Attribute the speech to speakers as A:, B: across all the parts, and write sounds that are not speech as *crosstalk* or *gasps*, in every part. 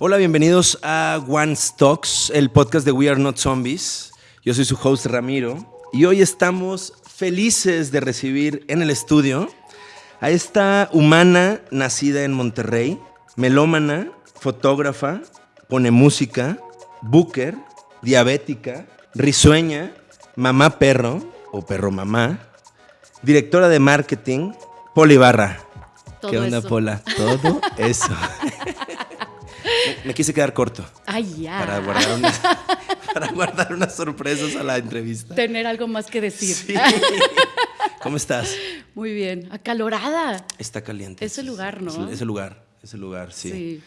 A: Hola, bienvenidos a One Stocks, el podcast de We Are Not Zombies. Yo soy su host Ramiro y hoy estamos felices de recibir en el estudio a esta humana nacida en Monterrey, melómana, fotógrafa, pone música, booker, diabética, risueña, mamá perro o perro mamá, directora de marketing, Polibarra. ¿Qué onda,
B: eso.
A: Pola? Todo eso. *laughs* me, quise quedar corto
B: Ay, ya.
A: para guardar, unas, *laughs* para guardar unas sorpresas a la entrevista.
B: Tener algo más que decir.
A: Sí. *laughs* ¿Cómo estás?
B: Muy bien. Acalorada.
A: Está caliente.
B: Ese lugar, ¿no?
A: Ese, ese lugar, ese lugar, sí.
B: Sí.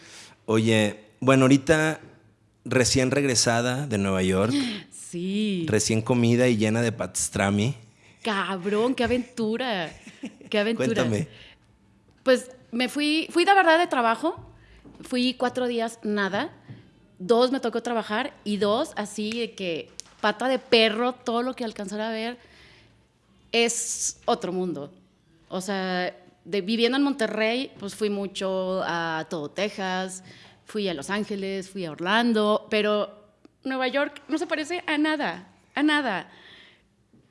A: Oye, bueno, ahorita recién regresada de Nueva York, *gasps*
B: Sí.
A: recién comida y llena de pastrami.
B: Cabrón, qué aventura. Qué aventura.
A: Cuéntame.
B: Pues me fui, fui de verdad de trabajo. Fui cuatro días nada. Dos me tocó trabajar y dos así de que pata de perro, todo lo que alcanzara a ver es otro mundo. O sea, viviendo en Monterrey, pues fui mucho a todo Texas, fui a Los Ángeles, fui a Orlando, pero Nueva York no se parece a nada, a nada.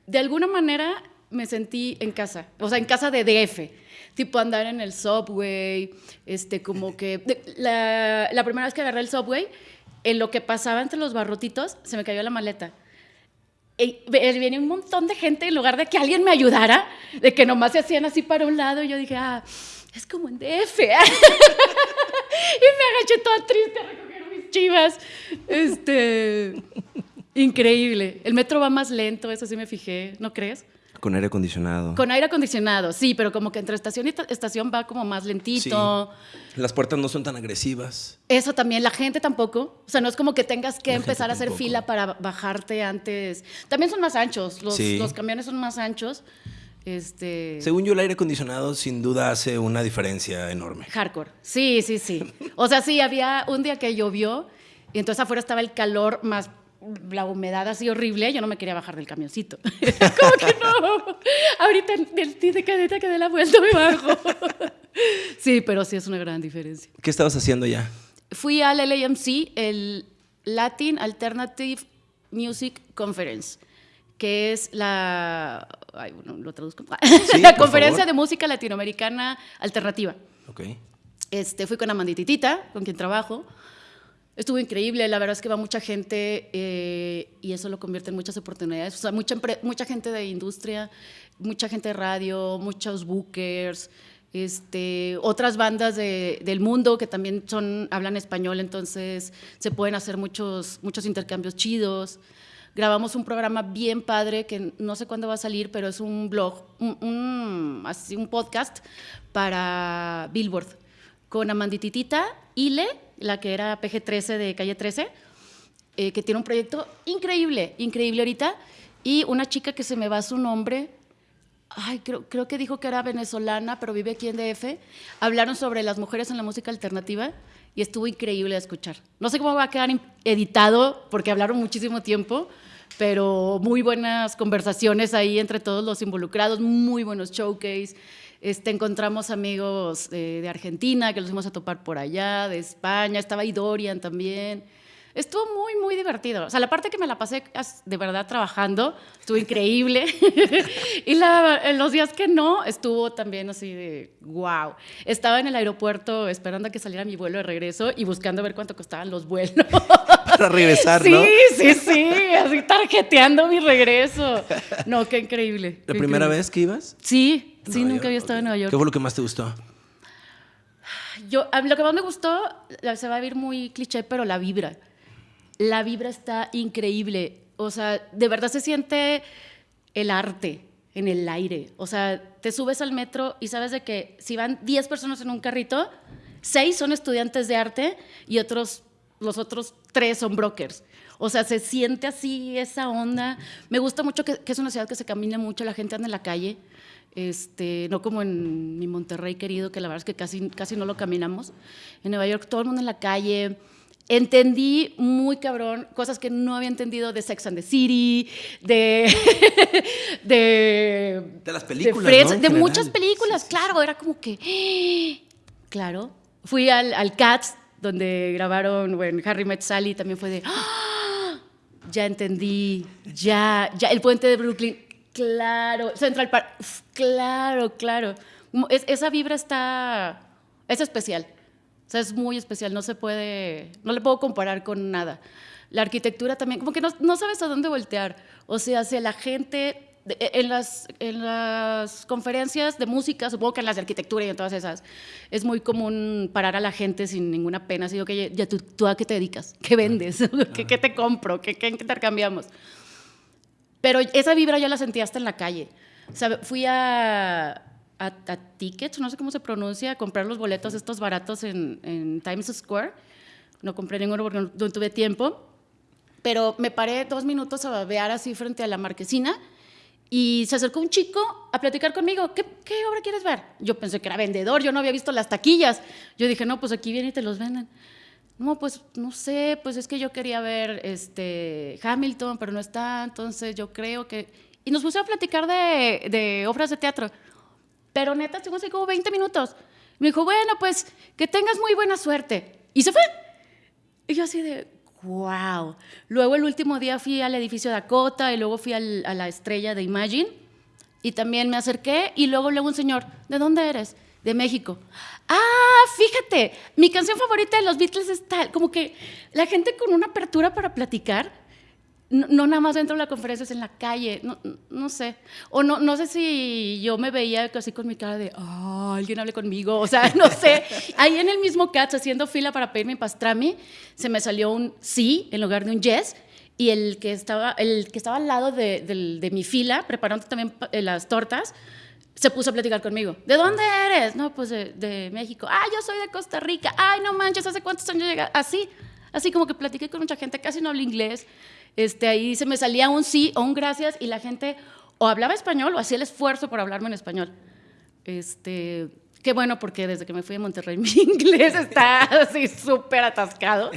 B: De alguna manera me sentí en casa, o sea, en casa de DF, tipo andar en el subway, este, como que de- la, la primera vez que agarré el subway, en lo que pasaba entre los barrotitos, se me cayó la maleta. Y venía un montón de gente en lugar de que alguien me ayudara, de que nomás se hacían así para un lado, y yo dije, ah, es como en DF. *laughs* y me agaché toda triste a recoger mis chivas. Este, increíble. El metro va más lento, eso sí me fijé, ¿no crees?
A: Con aire acondicionado.
B: Con aire acondicionado, sí, pero como que entre estación y ta- estación va como más lentito.
A: Las puertas no son tan agresivas.
B: Eso también, la gente tampoco. O sea, no es como que tengas que
A: La
B: empezar a hacer fila para bajarte antes. También son más anchos, los,
A: Sí.
B: los camiones son más anchos. Este.
A: Según yo, el aire acondicionado sin duda hace una diferencia enorme.
B: Hardcore. Sí, sí, sí. O sea, sí, había un día que llovió y entonces afuera estaba el calor más la humedad así horrible, yo no me quería bajar del camioncito. *laughs* Como que no. Ahorita del de cadeta que dé la vuelta me bajo. *laughs* Sí, pero sí es una gran diferencia.
A: ¿Qué estabas haciendo ya?
B: Fui al LAMC, el Latin Alternative Music Conference, que es la. Ay, bueno, lo traduzco. *laughs* la
A: por
B: conferencia
A: favor.
B: de música latinoamericana alternativa.
A: Ok.
B: Este, fui con Amandititita, con quien trabajo. Estuvo increíble, la verdad es que va mucha gente eh, y eso lo convierte en muchas oportunidades. O sea, mucha, gente de industria, mucha gente de radio, muchos bookers, este, otras bandas de- del mundo que también hablan español, entonces se pueden hacer muchos, muchos intercambios chidos. Grabamos un programa bien padre que no sé cuándo va a salir, pero es un blog, un- así un podcast para Billboard con Amandititita, Ile, la que era PG-13 de Calle 13, eh, que tiene un proyecto increíble, increíble ahorita, y una chica que se me va su nombre, ay, creo, creo que dijo que era venezolana, pero vive aquí en DF, hablaron sobre las mujeres en la música alternativa y estuvo increíble de escuchar. No sé cómo va a quedar editado, porque hablaron muchísimo tiempo, pero muy buenas conversaciones ahí entre todos los involucrados, muy buenos showcase. Este, encontramos amigos eh, de Argentina que los fuimos a topar por allá, de España, estaba ahí Dorian también. Estuvo muy, muy divertido. O sea, la parte que me la pasé as- de verdad trabajando estuvo *laughs* increíble. *laughs* y la- en los días que no, estuvo también así de wow. Estaba en el aeropuerto esperando a que saliera mi vuelo de regreso y buscando ver cuánto costaban los vuelos. *laughs*
A: Para regresar,
B: sí,
A: ¿no?
B: sí, sí. Así tarjeteando mi regreso. No, qué increíble.
A: ¿La
B: qué
A: primera
B: increíble.
A: vez que ibas?
B: Sí, sí,
A: Nueva
B: nunca
A: York,
B: había estado en. Nueva York.
A: ¿Qué fue lo que más te gustó?
B: Yo, a mí lo que más me gustó, la- se va a ver muy cliché, pero la vibra. La vibra está increíble. O sea, de verdad se siente el arte en el aire. O sea, te subes al metro y sabes de que si van 10 personas en un carrito, 6 son estudiantes de arte y otros, los otros 3 son brokers. O sea, se siente así esa onda. Me gusta mucho que, que es una ciudad que se camina mucho, la gente anda en la calle. Este, no como en mi Monterrey querido, que la verdad es que casi, casi no lo caminamos. En Nueva York todo el mundo en la calle. Entendí muy cabrón cosas que no había entendido de Sex and the City, de. *laughs* de.
A: De las películas,
B: Friends,
A: ¿no?
B: De
A: general.
B: muchas películas, claro. Era como que. *gasps* Claro. Fui al, al Cats donde grabaron bueno, Harry Met Sally, también fue de, ¡Ah! *gasps* ya entendí, ya, ya, el puente de Brooklyn, claro, Central Park, claro, claro. esa vibra está, es especial, sea, es muy especial, no se puede, no le puedo comparar con nada. La arquitectura también, como que no, no sabes a dónde voltear, o sea, hacia la gente e, en las, en las conferencias de música, supongo que en las de arquitectura y en todas esas, es muy común parar a la gente sin ninguna pena. Así que, ya, tú, tú, a qué te dedicas, qué vendes, *laughs* ¿Qué, ¿Qué, te compro, ¿Qué, qué intercambiamos. Pero esa vibra ya la sentí hasta en la calle. O sea, fui a, a, a, Tickets, no sé cómo se pronuncia, a comprar los boletos estos baratos en, en Times Square. No compré ninguno porque no, tuve tiempo. Pero me paré dos minutos a babear así frente a la marquesina y se acercó un chico a platicar conmigo. ¿Qué, ¿Qué, obra quieres ver? Yo pensé que era vendedor, yo no había visto las taquillas. Yo dije, no, pues aquí vienen y te los venden. No, pues no sé, pues es que yo quería ver este, Hamilton, pero no está, entonces yo creo que... Y nos pusimos a platicar de, de obras de teatro. Pero neta, estuvimos así como 20 minutos. Me dijo, bueno, pues que tengas muy buena suerte. Y se fue. Y yo así de, wow. Luego el último día fui al edificio Dakota y luego fui a la estrella de Imagine y también me acerqué y luego luego un señor, ¿de dónde eres? De México. Ah, fíjate, mi canción favorita de los Beatles es tal, como que la gente con una apertura para platicar no, nada más dentro de la conferencia, es en la calle, no, no, sé. O no, no sé si yo me veía así con mi cara de, oh, alguien hable conmigo, o sea, *laughs* no sé. Ahí en el mismo Cats, haciendo fila para pedirme pastrami, se me salió un sí en lugar de un yes, y el que estaba, el que estaba al lado de, de, mi fila, preparando también eh, las tortas, se puso a platicar conmigo. ¿De dónde eres? No, pues de, México. Ah, yo soy de Costa Rica. Ay, no manches, ¿hace cuántos años llegaste? Así, así como que platiqué con mucha gente, casi no hablo inglés este, ahí se me salía un sí o un gracias y la gente o hablaba español o hacía el esfuerzo por hablarme en español. Este, qué bueno porque desde que me fui a Monterrey *laughs* mi inglés está así súper atascado.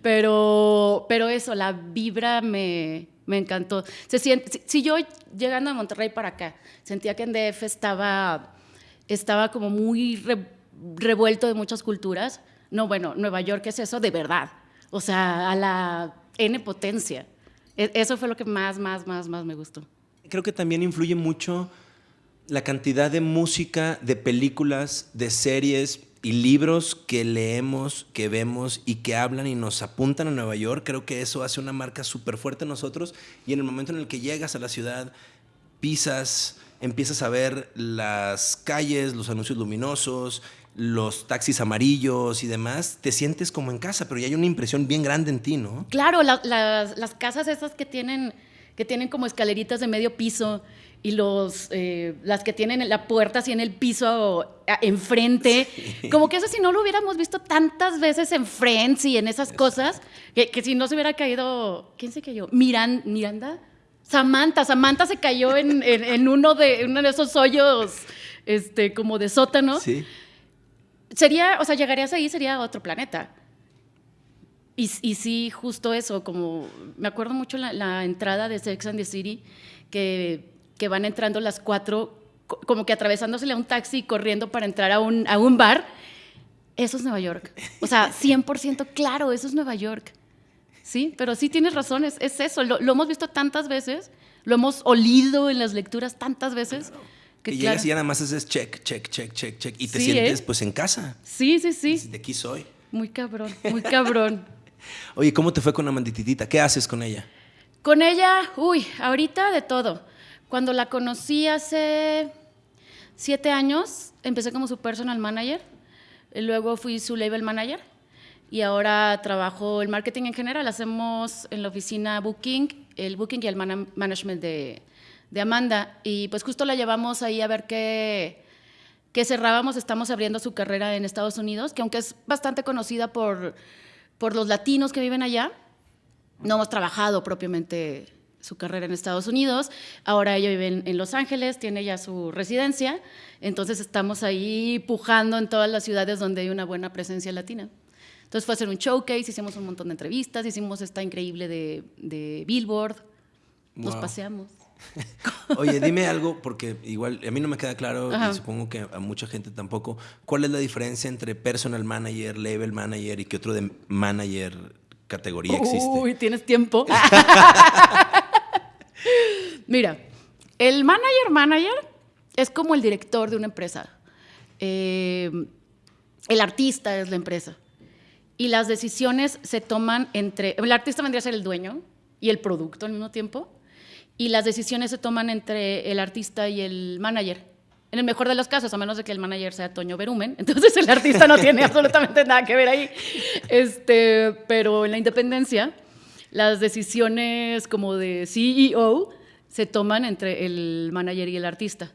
B: Pero, pero eso, la vibra me, me encantó. Se siente, si, yo llegando a Monterrey para acá sentía que en DF estaba, estaba como muy revuelto de muchas culturas, no, bueno, Nueva York es eso de verdad. O sea, a la N potencia. E, eso fue lo que más, más, más, más me gustó.
A: Creo que también influye mucho la cantidad de música, de películas, de series y libros que leemos, que vemos y que hablan y nos apuntan a Nueva York. Creo que eso hace una marca súper fuerte en nosotros y en el momento en el que llegas a la ciudad, pisas, empiezas a ver las calles, los anuncios luminosos, los taxis amarillos y demás, te sientes como en casa, pero ya hay una impresión bien grande en ti, ¿no?
B: Claro, las casas esas que tienen, que tienen como escaleritas de medio piso y los, eh, las que tienen la puerta así en el piso enfrente, como que eso si no lo hubiéramos visto tantas veces en Friends y en esas cosas, que, si no se hubiera caído, ¿quién se cayó? Miran, Miranda. Samantha, Samantha se cayó en, uno, de, uno de esos hoyos este, como de sótano. Sí sería, o sea, llegarías ahí, sería otro planeta. Y, y sí, justo eso, como me acuerdo mucho la, la entrada de Sex and the City, que, van entrando las cuatro, como que atravesándosele a un taxi y corriendo para entrar a un, bar. Eso es Nueva York. O sea, 100% claro, eso es Nueva York. Sí, pero sí tienes razón, es, es eso. Lo, hemos visto tantas veces, lo hemos olido en las lecturas tantas veces.
A: Que llegas y ya nada más haces check, check, check, check, check. Y te sientes ¿eh? pues en casa.
B: Sí, sí, sí.
A: De aquí soy.
B: Muy cabrón, muy cabrón. *laughs*
A: Oye, ¿cómo te fue con Amandititita? ¿Qué haces con ella?
B: Con ella, uy, ahorita de todo. Cuando la conocí hace siete años, empecé como su personal manager. Luego fui su label manager. Y ahora trabajo el marketing en general. Hacemos en la oficina booking, el booking y el management de, de Amanda. Y pues justo la llevamos ahí a ver qué, qué cerrábamos. Estamos abriendo su carrera en Estados Unidos, que aunque es bastante conocida por, por los latinos que viven allá, no hemos trabajado propiamente su carrera en Estados Unidos. Ahora ella vive en, Los Ángeles, tiene ya su residencia. Entonces estamos ahí pujando en todas las ciudades donde hay una buena presencia latina. Entonces fue a hacer un showcase, hicimos un montón de entrevistas, hicimos esta increíble de, de Billboard, nos paseamos. *laughs*
A: Oye, dime algo, porque igual a mí no me queda claro
B: Ajá.
A: y supongo que a mucha gente tampoco. ¿Cuál es la diferencia entre personal manager, label manager y qué otro de manager categoría existe?
B: Uy, ¿tienes tiempo? *laughs* *laughs* Mira, el manager manager es como el director de una empresa. Eh, el artista es la empresa. Y las decisiones se toman entre... El artista vendría a ser el dueño y el producto al mismo tiempo. Y las decisiones se toman entre el artista y el manager. En el mejor de los casos, a menos de que el manager sea Toño Berumen, *laughs* entonces el artista no tiene *laughs* absolutamente nada que ver ahí. Este, pero en la independencia, las decisiones como de CEO se toman entre el manager y el artista.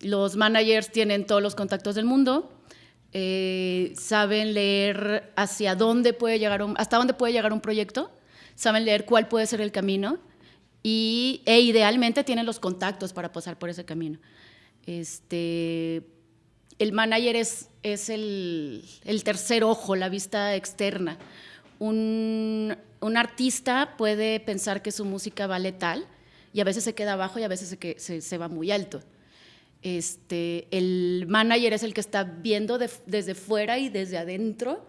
B: Los managers tienen todos los contactos del mundo, eh, saben leer hacia dónde puede llegar un, hasta dónde puede llegar un proyecto, saben leer cuál puede ser el camino y, e idealmente tienen los contactos para pasar por ese camino. Este, el manager es, es el, el tercer ojo, la vista externa. Un, un artista puede pensar que su música vale tal y a veces se queda abajo y a veces se, se- se va muy alto. Este, el manager es el que está viendo de- desde fuera y desde adentro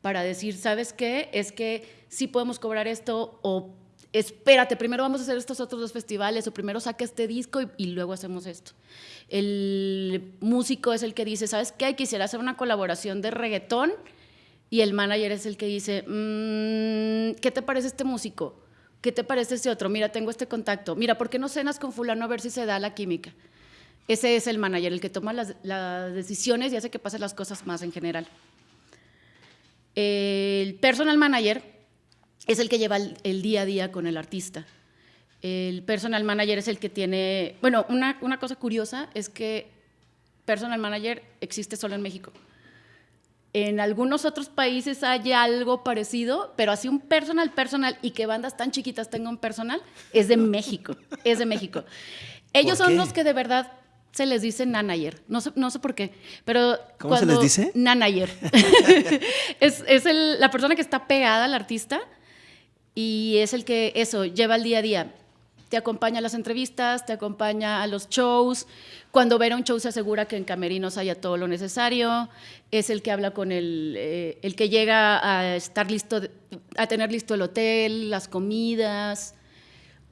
B: para decir, ¿sabes qué? Es que sí podemos cobrar esto o espérate, primero vamos a hacer estos otros dos festivales o primero saca este disco y, y luego hacemos esto. El músico es el que dice, ¿sabes qué? Quisiera hacer una colaboración de reggaetón y el manager es el que dice, "Mm, ¿qué te parece este músico? ¿Qué te parece este otro? Mira, tengo este contacto. Mira, ¿por qué no cenas con fulano a ver si se da la química? Ese es el manager, el que toma las, las decisiones y hace que pasen las cosas más en general. El personal manager es el que lleva el, el día a día con el artista. El personal manager es el que tiene... Bueno, una, una cosa curiosa es que personal manager existe solo en México. En algunos otros países hay algo parecido, pero así un personal personal y que bandas tan chiquitas tengan personal es de México, es de México. Ellos
A: ¿Por
B: son los que de verdad se les dice nanayer, no sé, no sé por qué, pero
A: ¿Cómo se
B: cuando-
A: les dice?
B: Nanayer. *laughs* es es el- la persona que está pegada al artista y es el que eso lleva el día a día. Te acompaña a las entrevistas, te acompaña a los shows. Cuando ver a un show se asegura que en camerinos haya todo lo necesario. Es el que habla con el, eh, el que llega a estar listo, a tener listo el hotel, las comidas.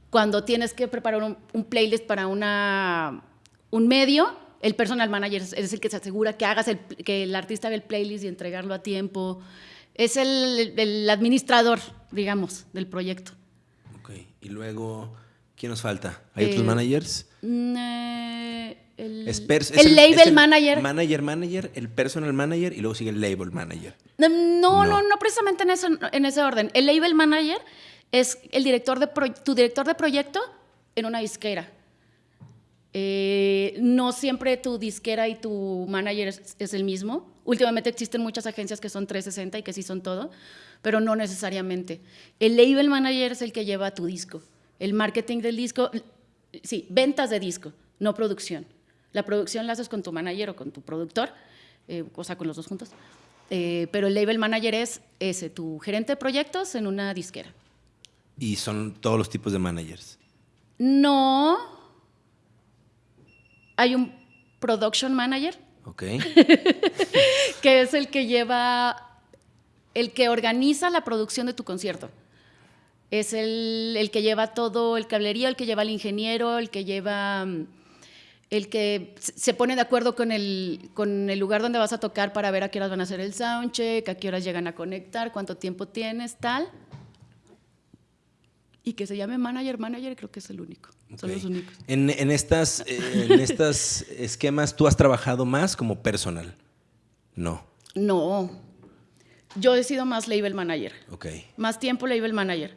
B: Cuando tienes que preparar un, playlist para una, un medio, el personal manager es, el que se asegura que hagas el, que el artista haga el playlist y entregarlo a tiempo. Es el administrador, digamos, del proyecto.
A: Ok, y luego, ¿quién nos falta? ¿Hay
B: Eh,
A: otros managers?
B: Mm, eh, el,
A: Es
B: el
A: es
B: label
A: es el
B: manager.
A: Manager, manager, el personal manager y luego sigue el label manager.
B: No,
A: No.
B: no, no, no precisamente en ese, en ese orden. El label manager es el director de pro- tu director de proyecto en una disquera. Eh, no siempre tu disquera y tu manager es, es el mismo. Últimamente existen muchas agencias que son 360 y que sí son todo, pero no necesariamente. El label manager es el que lleva tu disco. El marketing del disco, sí, ventas de disco, no producción. La producción la haces con tu manager o con tu productor, eh, o sea, con los dos juntos. Eh, pero el label manager es ese, tu gerente de proyectos en una disquera.
A: Y son todos los tipos de managers.
B: No. Hay un production manager
A: Ok. *laughs*
B: que es el que lleva, el que organiza la producción de tu concierto. Es el, el que lleva todo el cablerío, el que lleva el ingeniero, el que lleva, mm, el que se pone de acuerdo con el, con el lugar donde vas a tocar para ver a qué horas van a hacer el soundcheck, a qué horas llegan a conectar, cuánto tiempo tienes, tal. Y que se llame manager, manager, creo que es el único. Son los únicos.
A: En, en estas, eh, en estas *laughs* esquemas, ¿tú has trabajado más como personal? No.
B: No. Yo he sido más label manager.
A: Ok.
B: Más tiempo label manager.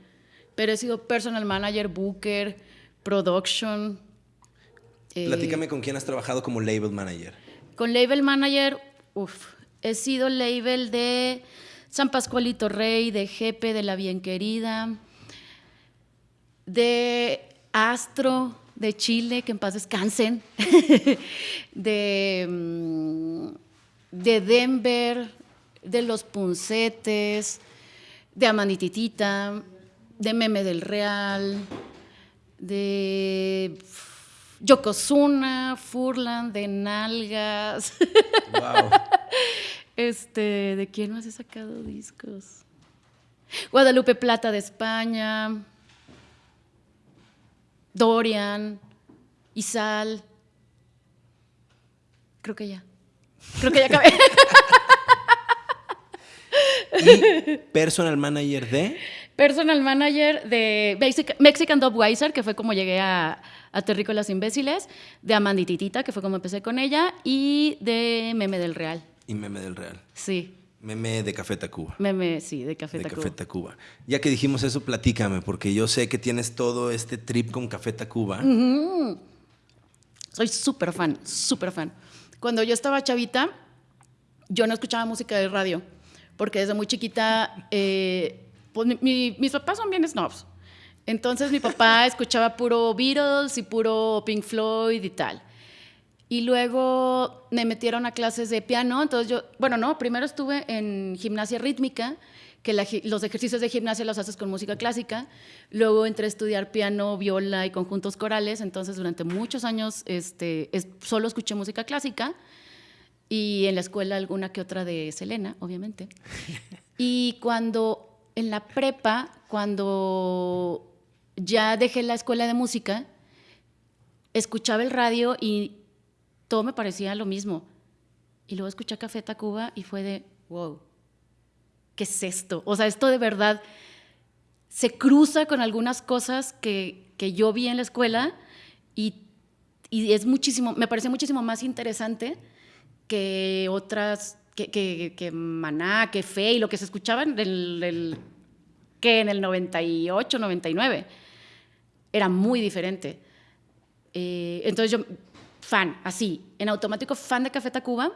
B: Pero he sido personal manager, booker, production. eh,
A: Platícame con quién has trabajado como label manager.
B: Con label manager, uff, he sido label de San Pascualito Rey, de Jepe, de La Bien Querida, de Astro, de Chile, que en paz descansen, *laughs* de, mm, de Denver, de Los Puncetes, de Amanititita, de Meme del Real, de Yokozuna, Furlan, de Nalgas.
A: Wow. *laughs*
B: Este, ¿de quién más he sacado discos? Guadalupe Plata de España, Dorian, Isal. Creo que ya. Creo que ya acabé. *laughs*
A: Y personal manager de.
B: Personal manager de Mexic- Mexican Dub Weiser, que fue como llegué a, a Terrícolas Imbéciles, de Amandititita, que fue como empecé con ella, y de Meme del Real.
A: Y meme del Real.
B: Sí,
A: Meme de Café Tacuba.
B: Meme, sí, de Café
A: de
B: Tacuba.
A: Café Tacuba. Ya que dijimos eso, platícame, porque yo sé que tienes todo este trip con Café Tacuba.
B: Soy súper fan, súper fan. Cuando yo estaba chavita, yo no escuchaba música de radio, porque desde muy chiquita, eh, pues mi- mi- mis papás son bien snobs. Entonces mi papá *laughs* escuchaba puro Beatles y puro Pink Floyd y tal. Y luego me metieron a clases de piano, entonces yo, bueno, no, primero estuve en gimnasia rítmica, que la los ejercicios de gimnasia los haces con música clásica, luego entré a estudiar piano, viola y conjuntos corales, entonces durante muchos años este, es- solo escuché música clásica y en la escuela alguna que otra de Selena, obviamente. *laughs* Y cuando en la prepa, cuando ya dejé la escuela de música, escuchaba el radio y todo me parecía lo mismo. Y luego escuché Café Tacuba y fue de, wow, ¿qué es esto? O sea, esto de verdad se cruza con algunas cosas que, que yo vi en la escuela y, y es muchísimo, me parece muchísimo más interesante que otras, que, que, que Maná, que Fe y lo que se escuchaba en el, el- que en el 98, 99. Era muy diferente. Eh, entonces yo, fan, así, en automático, fan de Café Tacuba.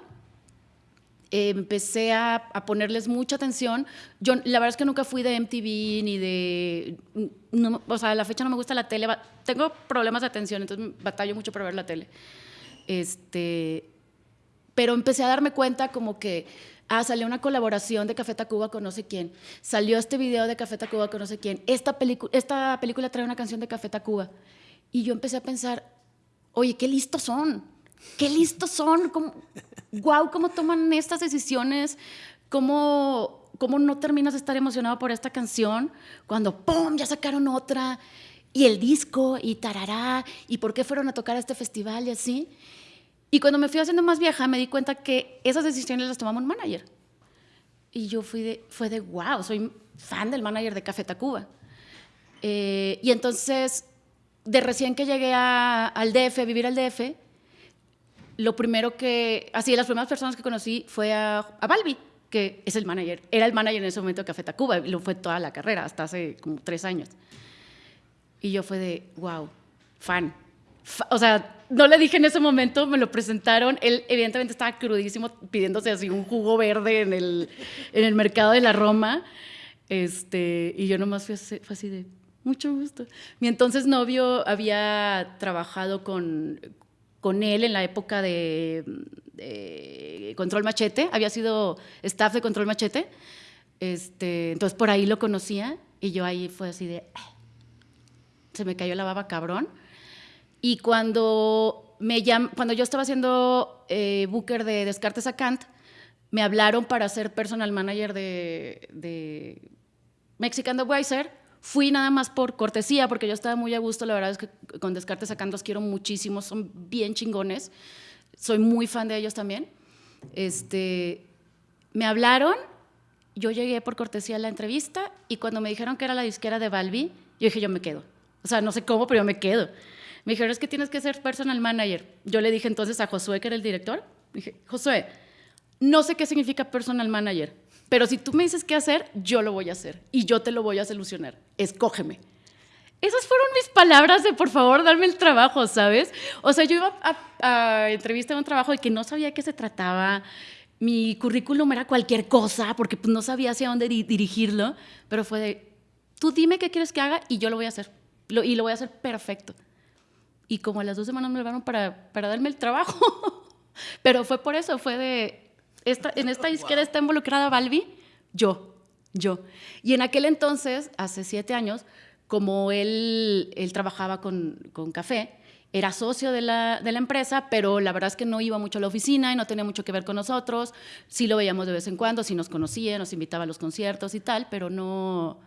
B: Eh, empecé a, a ponerles mucha atención. Yo, la verdad es que nunca fui de MTV ni de. no- o sea, a la fecha no me gusta la tele. Tengo problemas de atención, entonces batallo mucho para ver la tele. Este, pero empecé a darme cuenta como que, ah, salió una colaboración de Café Tacuba con no sé quién, salió este video de Café Tacuba con no sé quién, esta, esta película trae una canción de Café Tacuba. Y yo empecé a pensar, oye, qué listos son, qué listos son, cómo, wow, cómo toman estas decisiones, cómo, cómo no terminas de estar emocionado por esta canción cuando, ¡pum!, ya sacaron otra, y el disco, y tarará, y por qué fueron a tocar a este festival y así. Y cuando me fui haciendo más vieja, me di cuenta que esas decisiones las tomaba un manager. Y yo fui de, fue de, wow, soy fan del manager de Café Tacuba. Eh, y entonces, de recién que llegué a- al DF, a vivir al DF, lo primero que, así, las primeras personas que conocí fue a, a Balbi, que es el manager, era el manager en ese momento de Café Tacuba, y lo fue toda la carrera, hasta hace como tres años. Y yo fue de, wow, fan. O sea, no le dije en ese momento, me lo presentaron, él evidentemente estaba crudísimo pidiéndose así un jugo verde en el, en el mercado de la Roma, este, y yo nomás fui así, fue así de, mucho gusto. Mi entonces novio había trabajado con, con él en la época de, de Control Machete, había sido staff de Control Machete, este, entonces por ahí lo conocía y yo ahí fue así de, "Ah". se me cayó la baba cabrón. Y cuando, me llam- cuando yo estaba haciendo eh, booker de Descartes a Kant, me hablaron para ser personal manager de, de Mexican The. Fui nada más por cortesía, porque yo estaba muy a gusto. La verdad es que con Descartes a Kant los quiero muchísimo, son bien chingones. Soy muy fan de ellos también. Este, me hablaron, yo llegué por cortesía a la entrevista y cuando me dijeron que era la disquera de Balbi, yo dije, yo me quedo. O sea, no sé cómo, pero yo me quedo. Me dijeron, es que tienes que ser personal manager. Yo le dije entonces a Josué, que era el director, dije, Josué, no sé qué significa personal manager, pero si tú me dices qué hacer, yo lo voy a hacer y yo te lo voy a solucionar. Escógeme. Esas fueron mis palabras de por favor, darme el trabajo, ¿sabes? O sea, yo iba a, a entrevistar un trabajo de que no sabía qué se trataba. Mi currículum era cualquier cosa porque pues, no sabía hacia dónde di- dirigirlo, pero fue de, tú dime qué quieres que haga y yo lo voy a hacer. Y lo voy a hacer perfecto. Y como a las dos semanas me hablaron para, para darme el trabajo. *laughs* pero fue por eso, fue de, esta, en esta disquera está involucrada Balbi, yo, yo. Y en aquel entonces, hace siete años, como él, él trabajaba con, con café era socio de la, de la, empresa, pero la verdad es que no iba mucho a la oficina y no tenía mucho que ver con nosotros. Sí lo veíamos de vez en cuando, sí nos conocía, nos invitaba a los conciertos y tal, pero no,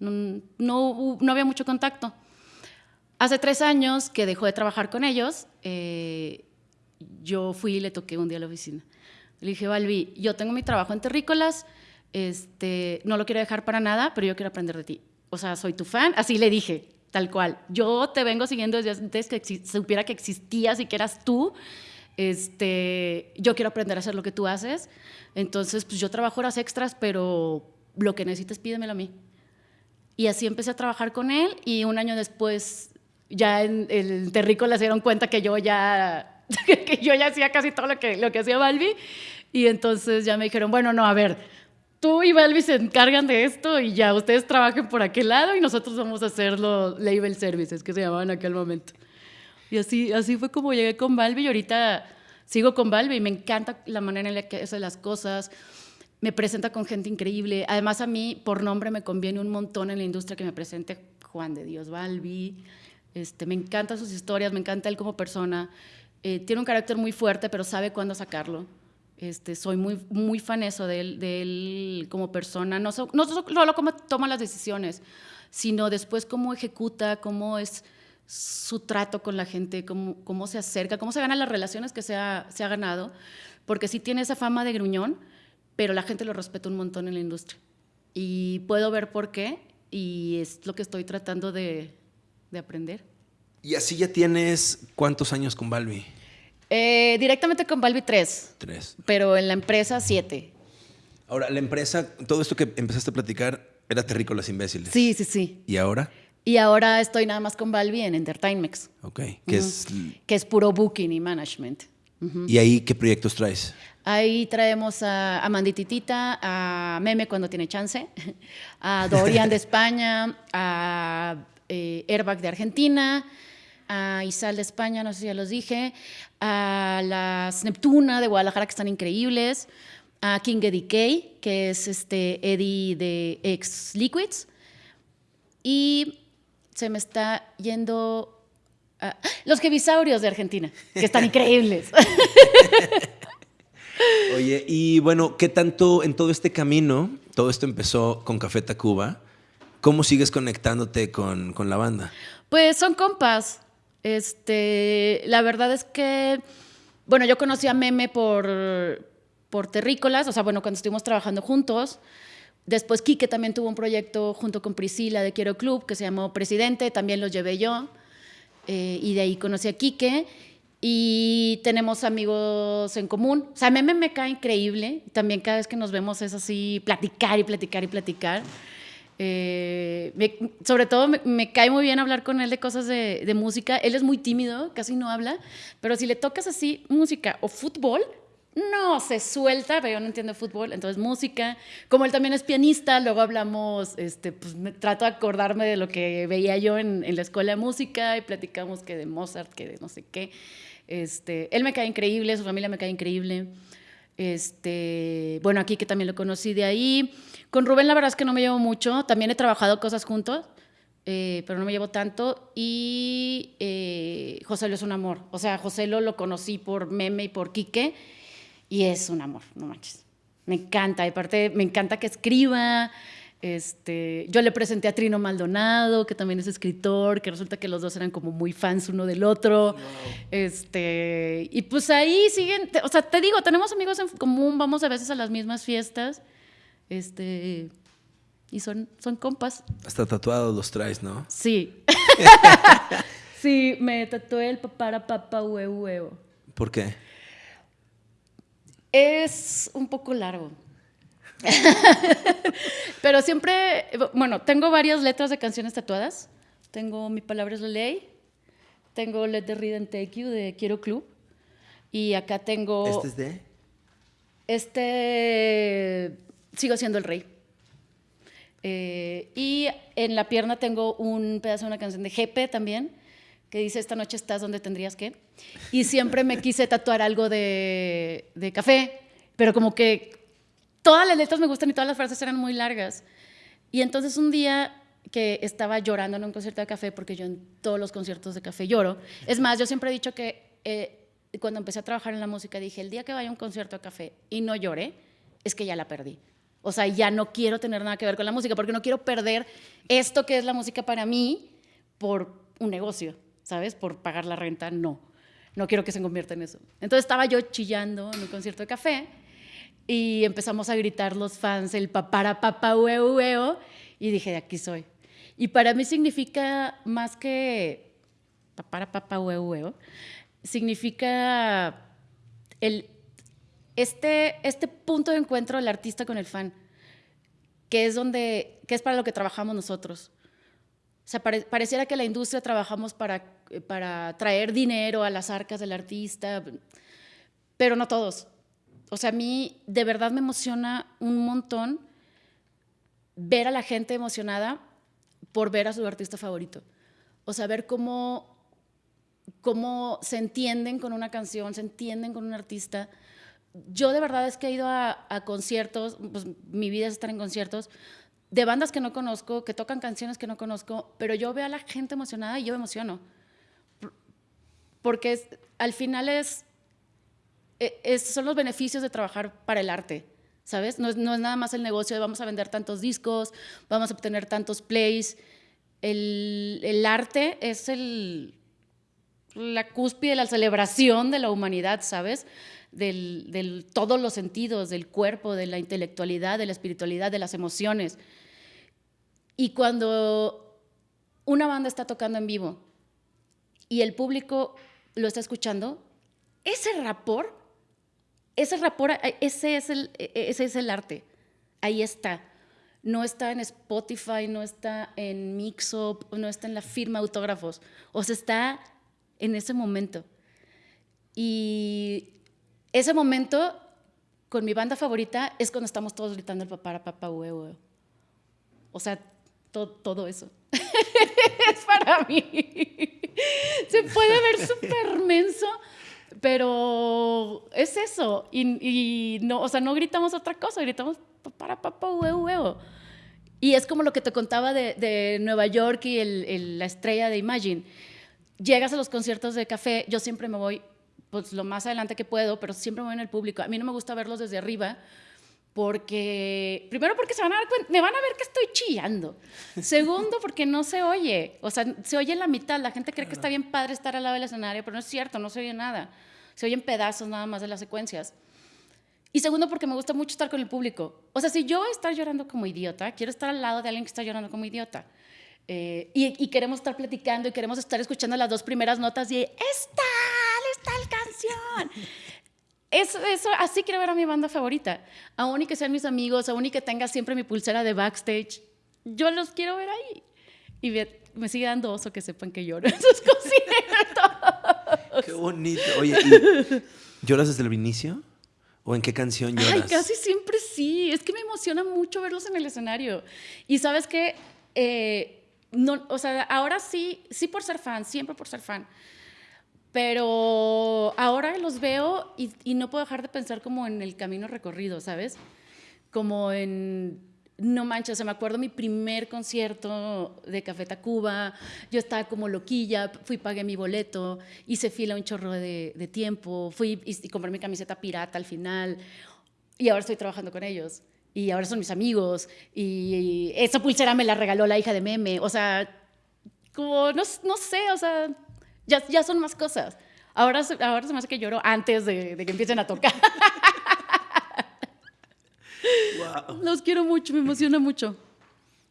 B: no, no, no había mucho contacto. Hace tres años que dejó de trabajar con ellos, eh, yo fui y le toqué un día a la oficina. Le dije, Balbi, yo tengo mi trabajo en terrícolas, este, no lo quiero dejar para nada, pero yo quiero aprender de ti. O sea, soy tu fan. Así le dije, tal cual. Yo te vengo siguiendo desde antes que supiera que existías y que eras tú. Este, yo quiero aprender a hacer lo que tú haces. Entonces, pues yo trabajo horas extras, pero lo que necesites pídemelo a mí. Y así empecé a trabajar con él y un año después ya en el terrícola se dieron cuenta que yo ya *laughs* que yo ya hacía casi todo lo que, lo que hacía Balbi. Y entonces ya me dijeron, bueno, no, a ver, tú y Balbi se encargan de esto y ya ustedes trabajen por aquel lado y nosotros vamos a hacer los label services que se llamaban en aquel momento. Y así, así fue como llegué con Balbi y ahorita sigo con Balbi y me encanta la manera en la que hace las cosas. Me presenta con gente increíble. Además, a mí, por nombre, me conviene un montón en la industria que me presente Juan de Dios Balbi. Este, me encantan sus historias, me encanta él como persona. Eh, tiene un carácter muy fuerte, pero sabe cuándo sacarlo. Este, soy muy, muy faneso de él, de él como persona, no, no solo cómo toma las decisiones, sino después cómo ejecuta, cómo es su trato con la gente, cómo, cómo se acerca, cómo se ganan las relaciones que se ha, se ha ganado, porque sí tiene esa fama de gruñón, pero la gente lo respeta un montón en la industria. Y puedo ver por qué, y es lo que estoy tratando de, de aprender.
A: ¿Y así ya tienes cuántos años con Balbi?
B: Eh, directamente con Balbi tres.
A: Tres.
B: Pero en la empresa siete.
A: Ahora, la empresa, todo esto que empezaste a platicar era Terrícolas Imbéciles.
B: Sí, sí, sí.
A: ¿Y ahora?
B: Y ahora estoy nada más con Balbi en Entertainmex.
A: Ok. Que es...
B: Que es puro booking y management.
A: ¿Y ahí qué proyectos traes?
B: Ahí traemos a, Mandititita, a Meme cuando tiene chance, *laughs* a Dorian de España, a eh, Airbag de Argentina, a Isal de España, no sé si ya los dije, a las Neptuna de Guadalajara, que están increíbles, a King Eddie Kay, que es este Eddie de Ex Liquids, y se me está yendo los Kevisaurios de Argentina, que están increíbles. *laughs*
A: Oye, y bueno, ¿qué tanto en todo este camino, todo esto empezó con Café Tacuba, ¿cómo sigues conectándote con, con la banda?
B: Pues son compas. Este, la verdad es que, bueno, yo conocí a Meme por, por Terrícolas, o sea, bueno, cuando estuvimos trabajando juntos. Después Quique también tuvo un proyecto junto con Priscila de Quiero Club que se llamó Presidente, también lo llevé yo. Eh, y de ahí conocí a Quique. Y tenemos amigos en común. O sea, Meme me cae increíble. También cada vez que nos vemos es así, platicar y platicar y platicar. Eh, sobre todo me, cae muy bien hablar con él de cosas de, música. Él es muy tímido, casi no habla, pero si le tocas así música o fútbol, no, se suelta, pero yo no entiendo fútbol, entonces música. Como él también es pianista, luego hablamos, este, pues trato de acordarme de lo que veía yo en, en, la escuela de música y platicamos que de Mozart, que de no sé qué. Este, él me cae increíble, su familia me cae increíble. Este, bueno, aquí que también lo conocí de ahí. Con Rubén la verdad es que no me llevo mucho, también he trabajado cosas juntos, eh, pero no me llevo tanto. Y eh, José lo es un amor. O sea, José lo, lo conocí por Meme y por Quique y es un amor, no manches. Me encanta, aparte me encanta que escriba. Este, yo le presenté a Trino Maldonado, que también es escritor, que resulta que los dos eran como muy fans uno del otro. Este, y pues ahí siguen, o sea, te digo, tenemos amigos en común, vamos a veces a las mismas fiestas. Este, y son, son compas.
A: Hasta tatuados los traes, ¿no?
B: Sí. *laughs* sí, me tatué el papara papa huevo huevo.
A: ¿Por qué?
B: Es un poco largo. *laughs* Pero siempre, bueno, tengo varias letras de canciones tatuadas. Tengo Mi palabra es la ley. Tengo Let the Read and Take You de Quiero Club. Y acá tengo...
A: ¿Este es de?
B: Este sigo siendo el rey. Eh, y en la pierna tengo un pedazo de una canción de Jepe también, que dice, esta noche estás donde tendrías que. Y siempre me quise tatuar algo de, de café, pero como que todas las letras me gustan y todas las frases eran muy largas. Y entonces un día que estaba llorando en un concierto de café, porque yo en todos los conciertos de café lloro. Es más, yo siempre he dicho que eh, cuando empecé a trabajar en la música dije, el día que vaya a un concierto de café y no llore, es que ya la perdí. O sea, ya no quiero tener nada que ver con la música, porque no quiero perder esto que es la música para mí por un negocio, ¿sabes? Por pagar la renta, no. No quiero que se convierta en eso. Entonces estaba yo chillando en un concierto de café y empezamos a gritar los fans el papara papa huevo huevo y dije, aquí soy. Y para mí significa más que papara papa huevo significa el, este, este punto de encuentro del artista con el fan, que es, donde, que es para lo que trabajamos nosotros. O sea, pareciera que la industria trabajamos para, para traer dinero a las arcas del artista, pero no todos. O sea, a mí de verdad me emociona un montón ver a la gente emocionada por ver a su artista favorito. O sea, ver cómo, cómo se entienden con una canción, se entienden con un artista. Yo de verdad es que he ido a, conciertos, pues mi vida es estar en conciertos, de bandas que no conozco, que tocan canciones que no conozco, pero yo veo a la gente emocionada y yo me emociono. Porque al final es e, son los beneficios de trabajar para el arte, ¿sabes? No es, nada más el negocio de vamos a vender tantos discos, vamos a obtener tantos plays. El, arte es la cúspide, la celebración de la humanidad, ¿sabes? Del, del, todos los sentidos, del cuerpo, de la intelectualidad, de la espiritualidad, de las emociones. Y cuando una banda está tocando en vivo y el público lo está escuchando, ese rapor ese rapor, ese es el, e, e, ese es el arte. Ahí está. No está en Spotify, no está en Mixup, no está en la firma de autógrafos. O sea, está en ese momento. Y ese momento con mi banda favorita es cuando estamos todos gritando el papá, papá, huevo. O sea, todo eso. *laughs* es para mí. *laughs* Se puede ver *laughs* súper menso, pero es eso. Y, no, o sea, no gritamos otra cosa, gritamos para papá, huevo, huevo. Y es como lo que te contaba de, Nueva York y la estrella de Imagine. Llegas a los conciertos de café, yo siempre me voy pues lo más adelante que puedo, pero siempre me voy en el público. A mí no me gusta verlos desde arriba porque, primero porque se van a dar cuenta, me van a ver que estoy chillando. Segundo, porque no se oye. O sea, se oye en la mitad. La gente cree que está bien padre estar al lado del escenario, pero no es cierto, no se oye nada. Se oyen pedazos nada más de las secuencias. Y segundo, porque me gusta mucho estar con el público. O sea, si yo voy a estar llorando como idiota, quiero estar al lado de alguien que está llorando como idiota. Eh, y, queremos estar platicando y queremos estar escuchando las dos primeras notas y ¡Esta! ¡Esta canción! *laughs* Eso, eso, así quiero ver a mi banda favorita. Aún y que sean mis amigos, aún y que tenga siempre mi pulsera de backstage, yo los quiero ver ahí. Y me, sigue dando oso que sepan que lloro en sus *laughs* conciertos.
A: Qué bonito. Oye, ¿lloras desde el inicio? ¿O en qué canción lloras?
B: Ay, casi siempre sí. Es que me emociona mucho verlos en el escenario. Y sabes qué? Eh, no, o sea, ahora sí, sí por ser fan, siempre por ser fan. Pero ahora los veo y, no puedo dejar de pensar como en el camino recorrido, ¿sabes? Como en, no manches, o me acuerdo mi primer concierto de Café Tacuba, yo estaba como loquilla, fui, pagué mi boleto, hice fila un chorro de, tiempo, fui y, compré mi camiseta pirata al final y ahora estoy trabajando con ellos y ahora son mis amigos y, esa pulsera me la regaló la hija de Meme, o sea, como, no, no sé, o sea ya, ya son más cosas. Ahora, ahora se me hace que lloro antes de, que empiecen a tocar. *laughs* Los quiero mucho, me emociona mucho.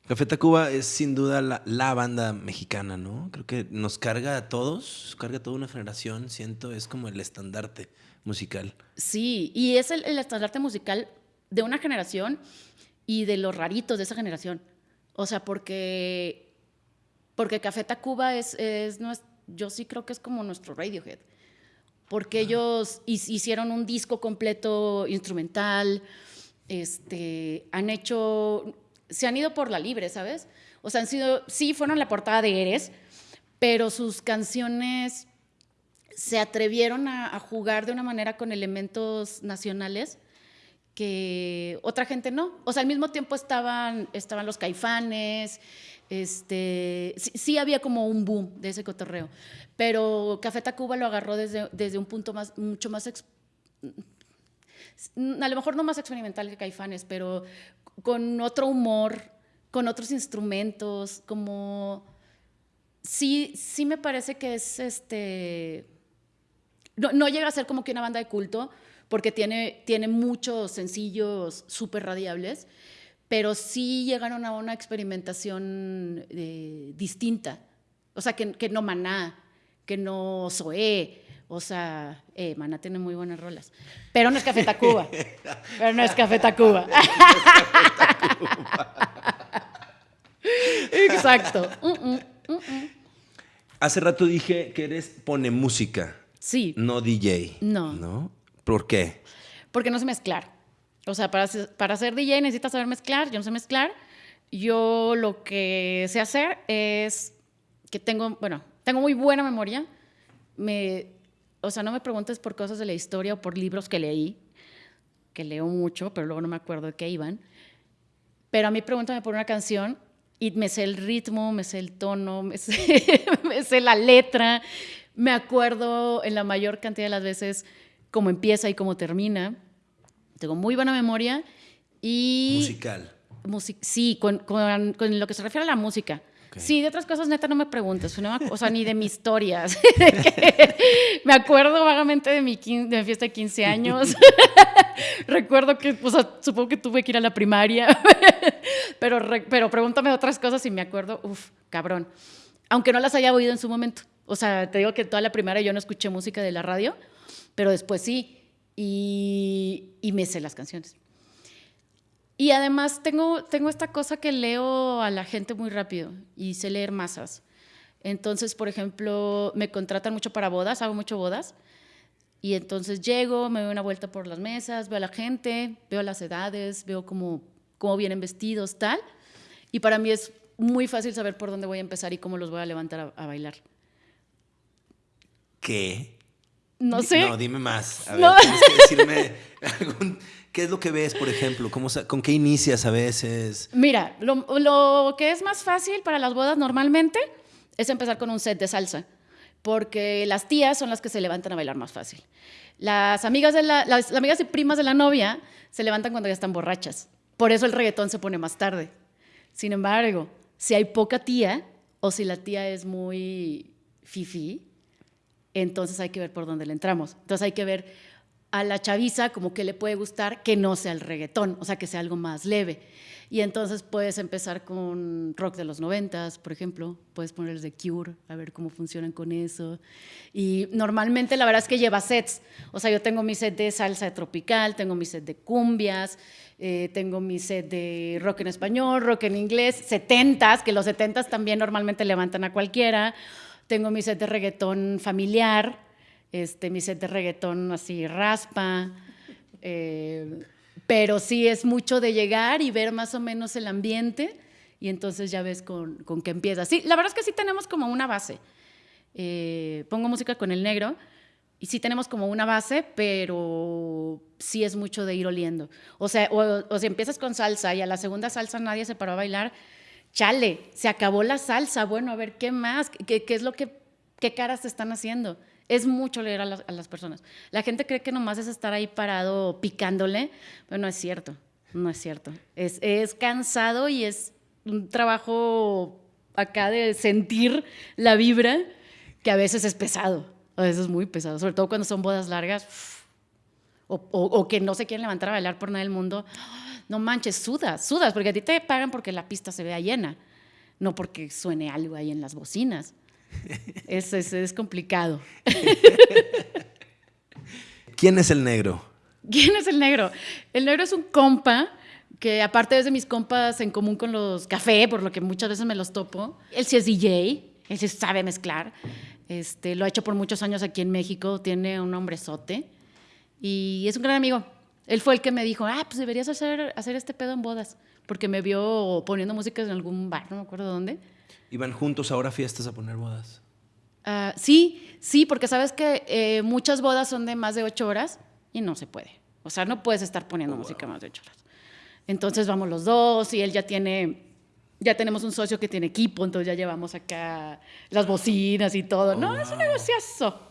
A: Café Tacuba es sin duda la, banda mexicana, ¿no? Creo que nos carga a todos, carga a toda una generación, siento, es como el estandarte musical.
B: Sí, y es el, estandarte musical de una generación y de los raritos de esa generación. O sea, porque, porque Café Tacuba es, es, yo sí creo que es como nuestro Radiohead, porque ellos hicieron un disco completo instrumental, este, han hecho, se han ido por la libre, ¿sabes? O sea, han sido, sí fueron la portada de Eres, pero sus canciones se atrevieron a, jugar de una manera con elementos nacionales que otra gente no. O sea, al mismo tiempo estaban, estaban los caifanes, Este, sí, había como un boom de ese cotorreo, pero Café Tacuba lo agarró desde, desde un punto más, mucho más, a lo mejor no más experimental que Caifanes, pero con otro humor, con otros instrumentos, como sí, sí me parece que es este. No, llega a ser como que una banda de culto, porque tiene, tiene muchos sencillos súper radiables, pero sí llegaron a una experimentación eh, distinta. O sea, que, que, no Maná, que no Zoé. O sea, eh, Maná tiene muy buenas rolas. Pero no es Café Tacuba. *laughs* pero no es Café Tacuba. *laughs* Exacto. Mm, mm.
A: Hace rato dije que eres pone música.
B: Sí.
A: No DJ.
B: No.
A: ¿No? ¿Por qué?
B: Porque no sé mezclar. O sea, para, para ser DJ necesitas saber mezclar. Yo no sé mezclar. Yo lo que sé hacer es que tengo, bueno, tengo muy buena memoria. Me, o sea, no me preguntes por cosas de la historia o por libros que leí, que leo mucho, pero luego no me acuerdo de qué iban. Pero a mí pregúntame por una canción y me sé el ritmo, me sé el tono, me sé, *laughs* la letra, me acuerdo en la mayor cantidad de las veces cómo empieza y cómo termina. Tengo muy buena memoria y...
A: Musical.
B: sí, con, con, lo que se refiere a la música. Sí, de otras cosas neta no me preguntes, o sea, ni de mis historias. *laughs* me acuerdo vagamente de mi, mi fiesta de 15 años. *laughs* Recuerdo que, o supongo que tuve que ir a la primaria, *laughs* pero, pero pregúntame otras cosas y me acuerdo, uff, cabrón. Aunque no las haya oído en su momento. O sea, te digo que toda la primaria yo no escuché música de la radio, pero después sí. Y, y me sé las canciones. Y además tengo, tengo esta cosa que leo a la gente muy rápido y sé leer masas. Entonces, por ejemplo, me contratan mucho para bodas, hago mucho bodas. Y entonces llego, me doy una vuelta por las mesas, veo a la gente, veo las edades, veo cómo, cómo vienen vestidos, tal. Y para mí es muy fácil saber por dónde voy a empezar y cómo los voy a levantar a, bailar.
A: ¿Qué?
B: No sé.
A: No, dime más. A ver, tienes que decirme *laughs* algún ¿Qué es lo que ves, por ejemplo? ¿Cómo, ¿Con qué inicias a veces?
B: Mira, lo, que es más fácil para las bodas normalmente es empezar con un set de salsa, porque las tías son las que se levantan a bailar más fácil. Las amigas, de las amigas y primas de la novia se levantan cuando ya están borrachas. Por eso el reggaetón se pone más tarde. Sin embargo, si hay poca tía o si la tía es muy fifi, entonces hay que ver por dónde le entramos. Entonces hay que ver a la chaviza como que le puede gustar que no sea el reggaetón, o sea, que sea algo más leve. Y entonces puedes empezar con rock de los noventas, por ejemplo, puedes ponerles de Cure, a ver cómo funcionan con eso. Y normalmente la verdad es que lleva sets, o sea, yo tengo mi set de salsa tropical, tengo mi set de cumbias, eh, tengo mi set de rock en español, rock en inglés, setentas, que los setentas también normalmente levantan a cualquiera, tengo mi set de reggaetón familiar, este, mi set de reggaetón así raspa. Eh, pero sí es mucho de llegar y ver más o menos el ambiente y entonces ya ves con, con qué empieza. Sí, la verdad es que sí tenemos como una base. Eh, pongo música con el negro y sí tenemos como una base, pero sí es mucho de ir oliendo. O sea, o, si empiezas con salsa y a la segunda salsa nadie se paró a bailar, chale, se acabó la salsa, bueno, a ver, ¿qué más? ¿Qué, qué es lo que, qué caras te están haciendo? es mucho leer a las, personas. La gente cree que nomás es estar ahí parado picándole, pero no es cierto, no es cierto. Es, es cansado y es un trabajo acá de sentir la vibra que a veces es pesado, a veces es muy pesado, sobre todo cuando son bodas largas o, o, que no se quieren levantar a bailar por nada del mundo. No manches, sudas, sudas, porque a ti te pagan porque la pista se vea llena, no porque suene algo ahí en las bocinas. *laughs* Es, es, complicado. *laughs*
A: ¿Quién es el negro?
B: ¿Quién es el negro? El negro es un compa que aparte es de mis compas en común con los café, por lo que muchas veces me los topo. Él sí es DJ, él sí sabe mezclar. Este, lo ha hecho por muchos años aquí en México, tiene un hombrezote y es un gran amigo. Él fue el que me dijo, ah, pues deberías hacer, hacer este pedo en bodas, porque me vio poniendo música en algún bar, no me acuerdo dónde
A: ¿Iban juntos ahora a fiestas a poner bodas?
B: Ah, sí, sí, porque sabes que eh, muchas bodas son de más de ocho horas y no se puede. O sea, no puedes estar poniendo oh, música más de ocho horas. Entonces vamos los dos y él ya tiene Ya tenemos un socio que tiene equipo, entonces ya llevamos acá las bocinas y todo. no, es un negociazo.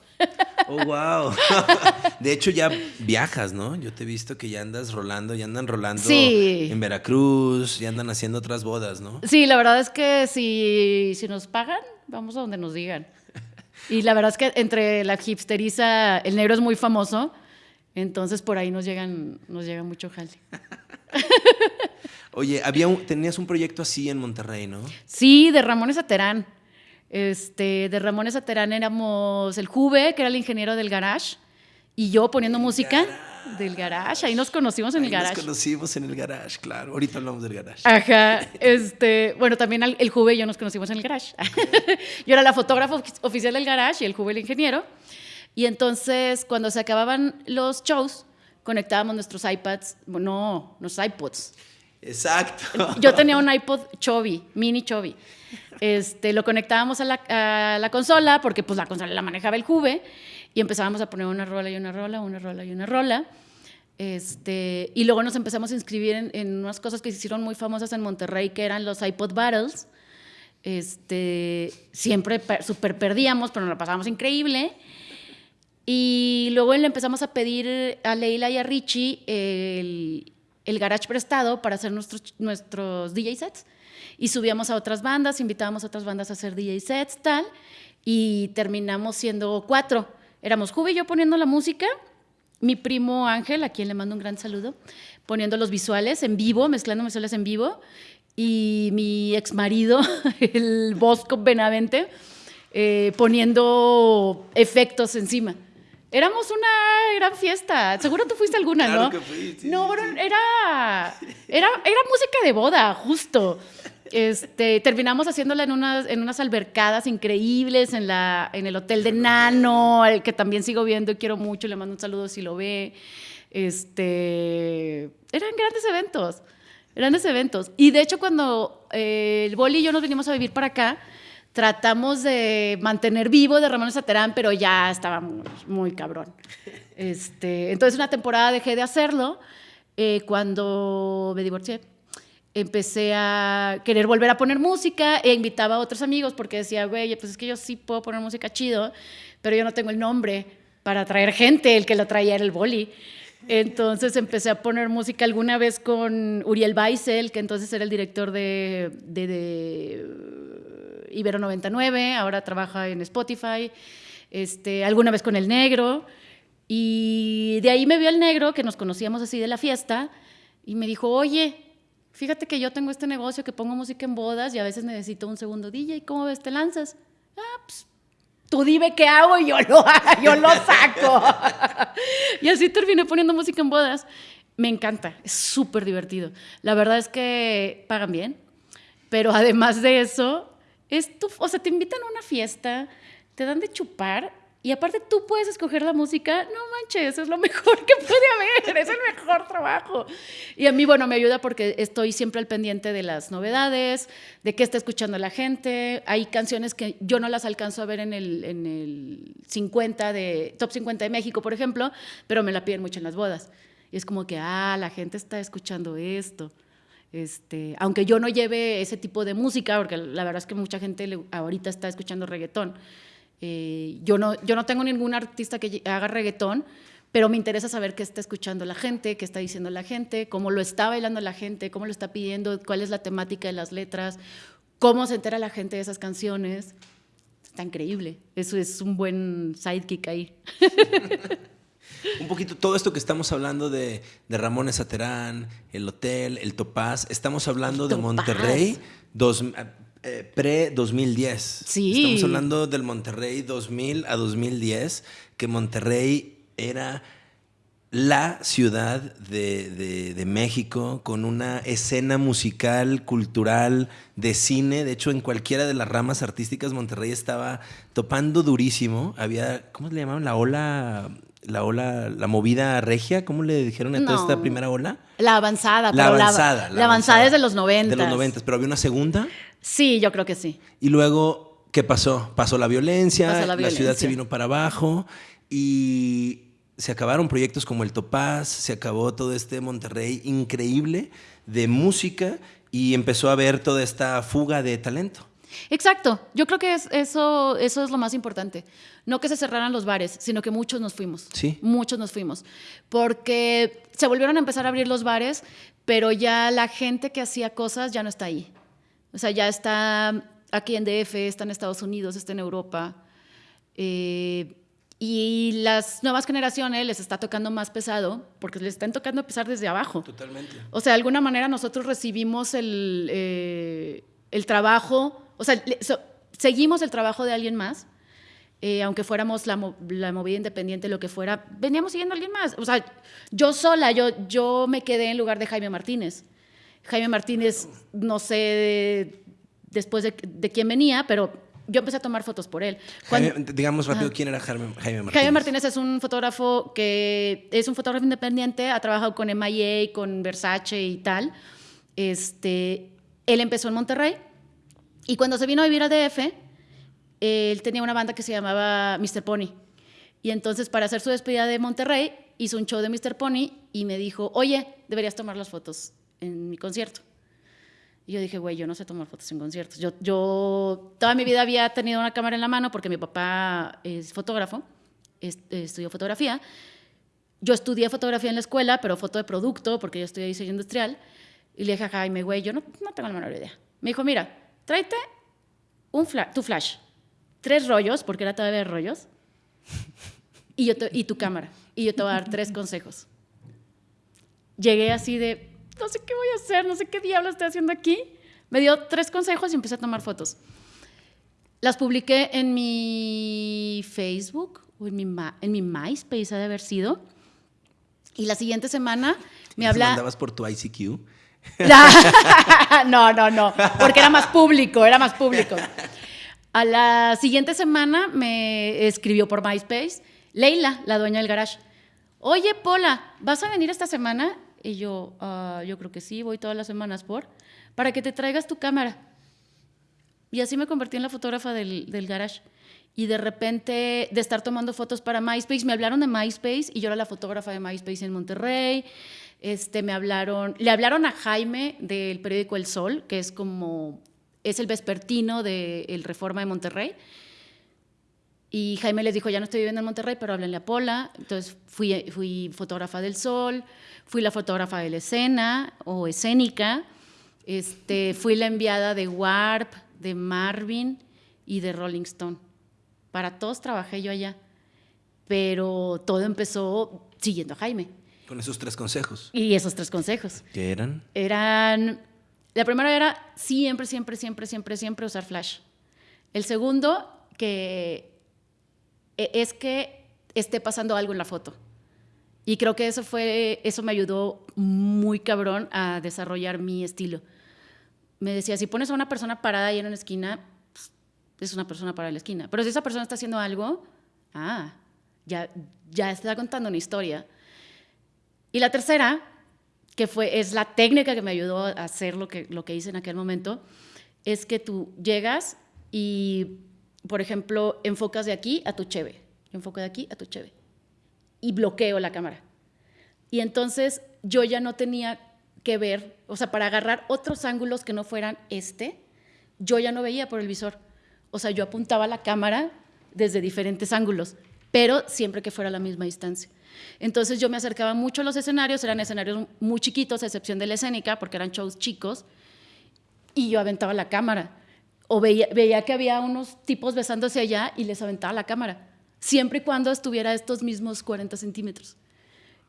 A: Oh, wow. *laughs* De hecho, ya viajas, ¿no? Yo te he visto que ya andas rolando, ya andan rolando en Veracruz, ya andan haciendo otras bodas, ¿no?
B: Sí, la verdad es que si, si nos pagan, vamos a donde nos digan. Y la verdad es que entre la hipsteriza, el negro es muy famoso, entonces por ahí nos llegan, nos llega mucho jale. *laughs*
A: Oye, había tenías un proyecto así en Monterrey, ¿no?
B: Sí, de Ramones Aterán. Este, de Ramones Aterán éramos el Juve, que era el ingeniero del garage, y yo poniendo música del garage. Ahí nos conocimos en el garage.
A: Nos conocimos en el garage, claro. Ahorita hablamos del garage.
B: Ajá. *laughs* Este, bueno, también el Juve y yo nos conocimos en el garage. *laughs* yo era la fotógrafa oficial del garage y el Juve el ingeniero. Y entonces, cuando se acababan los shows, conectábamos nuestros iPads, no, nuestros iPods.
A: Exacto.
B: Yo tenía un iPod Chovy, mini Chovy. Este, lo conectábamos a la, consola, porque pues la consola la manejaba el Juve, y empezábamos a poner una rola y una rola, una rola y una rola. Este, y luego nos empezamos a inscribir en, unas cosas que se hicieron muy famosas en Monterrey, que eran los iPod Battles. Este, siempre super perdíamos, pero nos lo pasábamos increíble. Y luego le empezamos a pedir a Leila y a Richie el, el garage prestado para hacer nuestros, nuestros DJ sets y subíamos a otras bandas, invitábamos a otras bandas a hacer DJ sets, tal, y terminamos siendo cuatro. Éramos Juve y yo poniendo la música, mi primo Ángel, a quien le mando un gran saludo, poniendo los visuales en vivo, mezclando visuales en vivo, y mi ex marido, *laughs* el Bosco Benavente, eh, poniendo efectos encima. Éramos una gran fiesta. Seguro tú fuiste alguna,
A: claro
B: ¿no?
A: Que fui,
B: no, Era, era, era música de boda, justo. Este, terminamos haciéndola en unas, en unas albercadas increíbles en, la, en el hotel de Nano, al que también sigo viendo y quiero mucho, le mando un saludo si lo ve. Este, eran grandes eventos, grandes eventos. Y de hecho cuando eh, el Boli y yo nos vinimos a vivir para acá, tratamos de mantener vivo de Ramón Saterán, pero ya estaba muy, cabrón. Este, entonces una temporada dejé de hacerlo eh, cuando me divorcié empecé a querer volver a poner música e invitaba a otros amigos porque decía, güey, pues es que yo sí puedo poner música chido, pero yo no tengo el nombre para traer gente, el que lo traía era el boli. Entonces empecé a poner música alguna vez con Uriel Baisel, que entonces era el director de, de, Ibero 99, ahora trabaja en Spotify, este, alguna vez con El Negro. Y de ahí me vio El Negro, que nos conocíamos así de la fiesta, y me dijo, oye, fíjate que yo tengo este negocio que pongo música en bodas y a veces necesito un segundo DJ, ¿cómo ves? ¿Te lanzas? Ah, pues, tú dime qué hago y yo lo, *laughs* yo lo saco. *laughs* y así terminé poniendo música en bodas. Me encanta, es súper divertido. La verdad es que pagan bien, pero además de eso, es tu, o sea, te invitan a una fiesta, te dan de chupar y aparte tú puedes escoger la música, no manches, es lo mejor que puede haber, es el mejor trabajo. Y a mí, bueno, me ayuda porque estoy siempre al pendiente de las novedades, de qué está escuchando la gente. Hay canciones que yo no las alcanzo a ver en el, en el 50 de, Top 50 de México, por ejemplo, pero me la piden mucho en las bodas. Y es como que, ah, la gente está escuchando esto. Este, aunque yo no lleve ese tipo de música, porque la verdad es que mucha gente ahorita está escuchando reggaetón eh, yo, no, yo no tengo ningún artista que haga reggaetón, pero me interesa saber qué está escuchando la gente, qué está diciendo la gente, cómo lo está bailando la gente, cómo lo está pidiendo, cuál es la temática de las letras, cómo se entera la gente de esas canciones. Está increíble. Eso es un buen sidekick ahí.
A: Un poquito todo esto que estamos hablando de, de Ramón Saterán, el hotel, el Topaz, estamos hablando de Monterrey. Dos, eh, pre-2010.
B: Sí.
A: Estamos hablando del Monterrey 2000 a 2010, que Monterrey era la ciudad de, de, México con una escena musical, cultural, de cine. De hecho, en cualquiera de las ramas artísticas, Monterrey estaba topando durísimo. Había, ¿cómo le llamaban? La ola la ola, la movida regia, ¿cómo le dijeron a toda esta primera ola?
B: La avanzada.
A: La avanzada.
B: La, avanzada es de los 90.
A: De los 90, pero había una segunda.
B: Sí, yo creo que sí.
A: Y luego, ¿qué pasó? Pasó la violencia, la, ciudad se vino para abajo y se acabaron proyectos como el Topaz, se acabó todo este Monterrey increíble de música y empezó a ver toda esta fuga de talento.
B: Exacto, yo creo que eso, eso es lo más importante. No que se cerraran los bares, sino que muchos nos fuimos.
A: Sí.
B: Muchos nos fuimos. Porque se volvieron a empezar a abrir los bares, pero ya la gente que hacía cosas ya no está ahí. O sea, ya está aquí en DF, está en Estados Unidos, está en Europa. Eh, y las nuevas generaciones les está tocando más pesado porque les están tocando pesar desde abajo.
A: Totalmente.
B: O sea, de alguna manera nosotros recibimos el, eh, el trabajo, o sea, seguimos el trabajo de alguien más, eh, aunque fuéramos la, la, movida independiente, lo que fuera, veníamos siguiendo a alguien más. O sea, yo sola, yo, yo me quedé en lugar de Jaime Martínez. Jaime Martínez, no sé después de, de quién venía, pero yo empecé a tomar fotos por él.
A: digamos rápido, ¿quién era Jaime, Martínez?
B: Jaime Martínez es un fotógrafo que es un fotógrafo independiente, ha trabajado con MIA, con Versace y tal. Este, él empezó en Monterrey y cuando se vino a vivir a DF, él tenía una banda que se llamaba Mr. Pony. Y entonces para hacer su despedida de Monterrey, hizo un show de Mr. Pony y me dijo, oye, deberías tomar las fotos en mi concierto. Y yo dije, güey, yo no sé tomar fotos en conciertos. Yo, yo toda mi vida había tenido una cámara en la mano porque mi papá es fotógrafo, estudió fotografía. Yo estudié fotografía en la escuela, pero foto de producto porque yo estudié diseño industrial. Y le dije a Jaime, güey, yo no, no tengo la menor idea. Me dijo, mira, tráete un tu flash, tres rollos, porque era todavía de rollos, y, yo y tu cámara. Y yo te voy a dar tres *laughs* consejos. Llegué así de, no sé qué voy a hacer, no sé qué diablo estoy haciendo aquí. Me dio tres consejos y empecé a tomar fotos. Las publiqué en mi Facebook o en mi, en mi MySpace, ha de haber sido. Y la siguiente semana me habla...
A: ¿Mandabas por tu ICQ? *laughs*
B: no, no, no, porque era más público, era más público. A la siguiente semana me escribió por MySpace Leila, la dueña del garage. Oye, Pola, ¿vas a venir esta semana? Y yo, ah, yo creo que sí, voy todas las semanas por, para que te traigas tu cámara. Y así me convertí en la fotógrafa del, del garage. Y de repente, de estar tomando fotos para MySpace, me hablaron de MySpace y yo era la fotógrafa de MySpace en Monterrey. Este, me hablaron, le hablaron a Jaime del periódico El Sol, que es como, es el vespertino del El Reforma de Monterrey. Y Jaime les dijo, ya no estoy viviendo en Monterrey, pero háblenle a Pola. Entonces fui, fui fotógrafa del Sol, fui la fotógrafa de la escena o escénica, este, fui la enviada de Warp, de Marvin y de Rolling Stone. Para todos trabajé yo allá, pero todo empezó siguiendo a Jaime.
A: Con esos tres consejos.
B: Y esos tres consejos.
A: ¿Qué eran?
B: Eran, la primera era siempre, siempre, siempre, siempre, siempre usar flash. El segundo, que e, es que esté pasando algo en la foto. Y creo que eso fue, eso me ayudó muy cabrón a desarrollar mi estilo. Me decía, si pones a una persona parada ahí en una esquina, pues, es una persona parada en la esquina. Pero si esa persona está haciendo algo, ah, ya, ya está contando una historia. Y la tercera, que fue, es la técnica que me ayudó a hacer lo que, lo que hice en aquel momento, es que tú llegas y, por ejemplo, enfocas de aquí a tu cheve, enfoco de aquí a tu cheve y bloqueo la cámara. Y entonces yo ya no tenía que ver, o sea, para agarrar otros ángulos que no fueran este, yo ya no veía por el visor. O sea, yo apuntaba la cámara desde diferentes ángulos, pero siempre que fuera a la misma distancia. Entonces yo me acercaba mucho a los escenarios, eran escenarios muy chiquitos, a excepción de la escénica, porque eran shows chicos, y yo aventaba la cámara. O veía, veía que había unos tipos besándose allá y les aventaba la cámara siempre y cuando estuviera estos mismos 40 centímetros.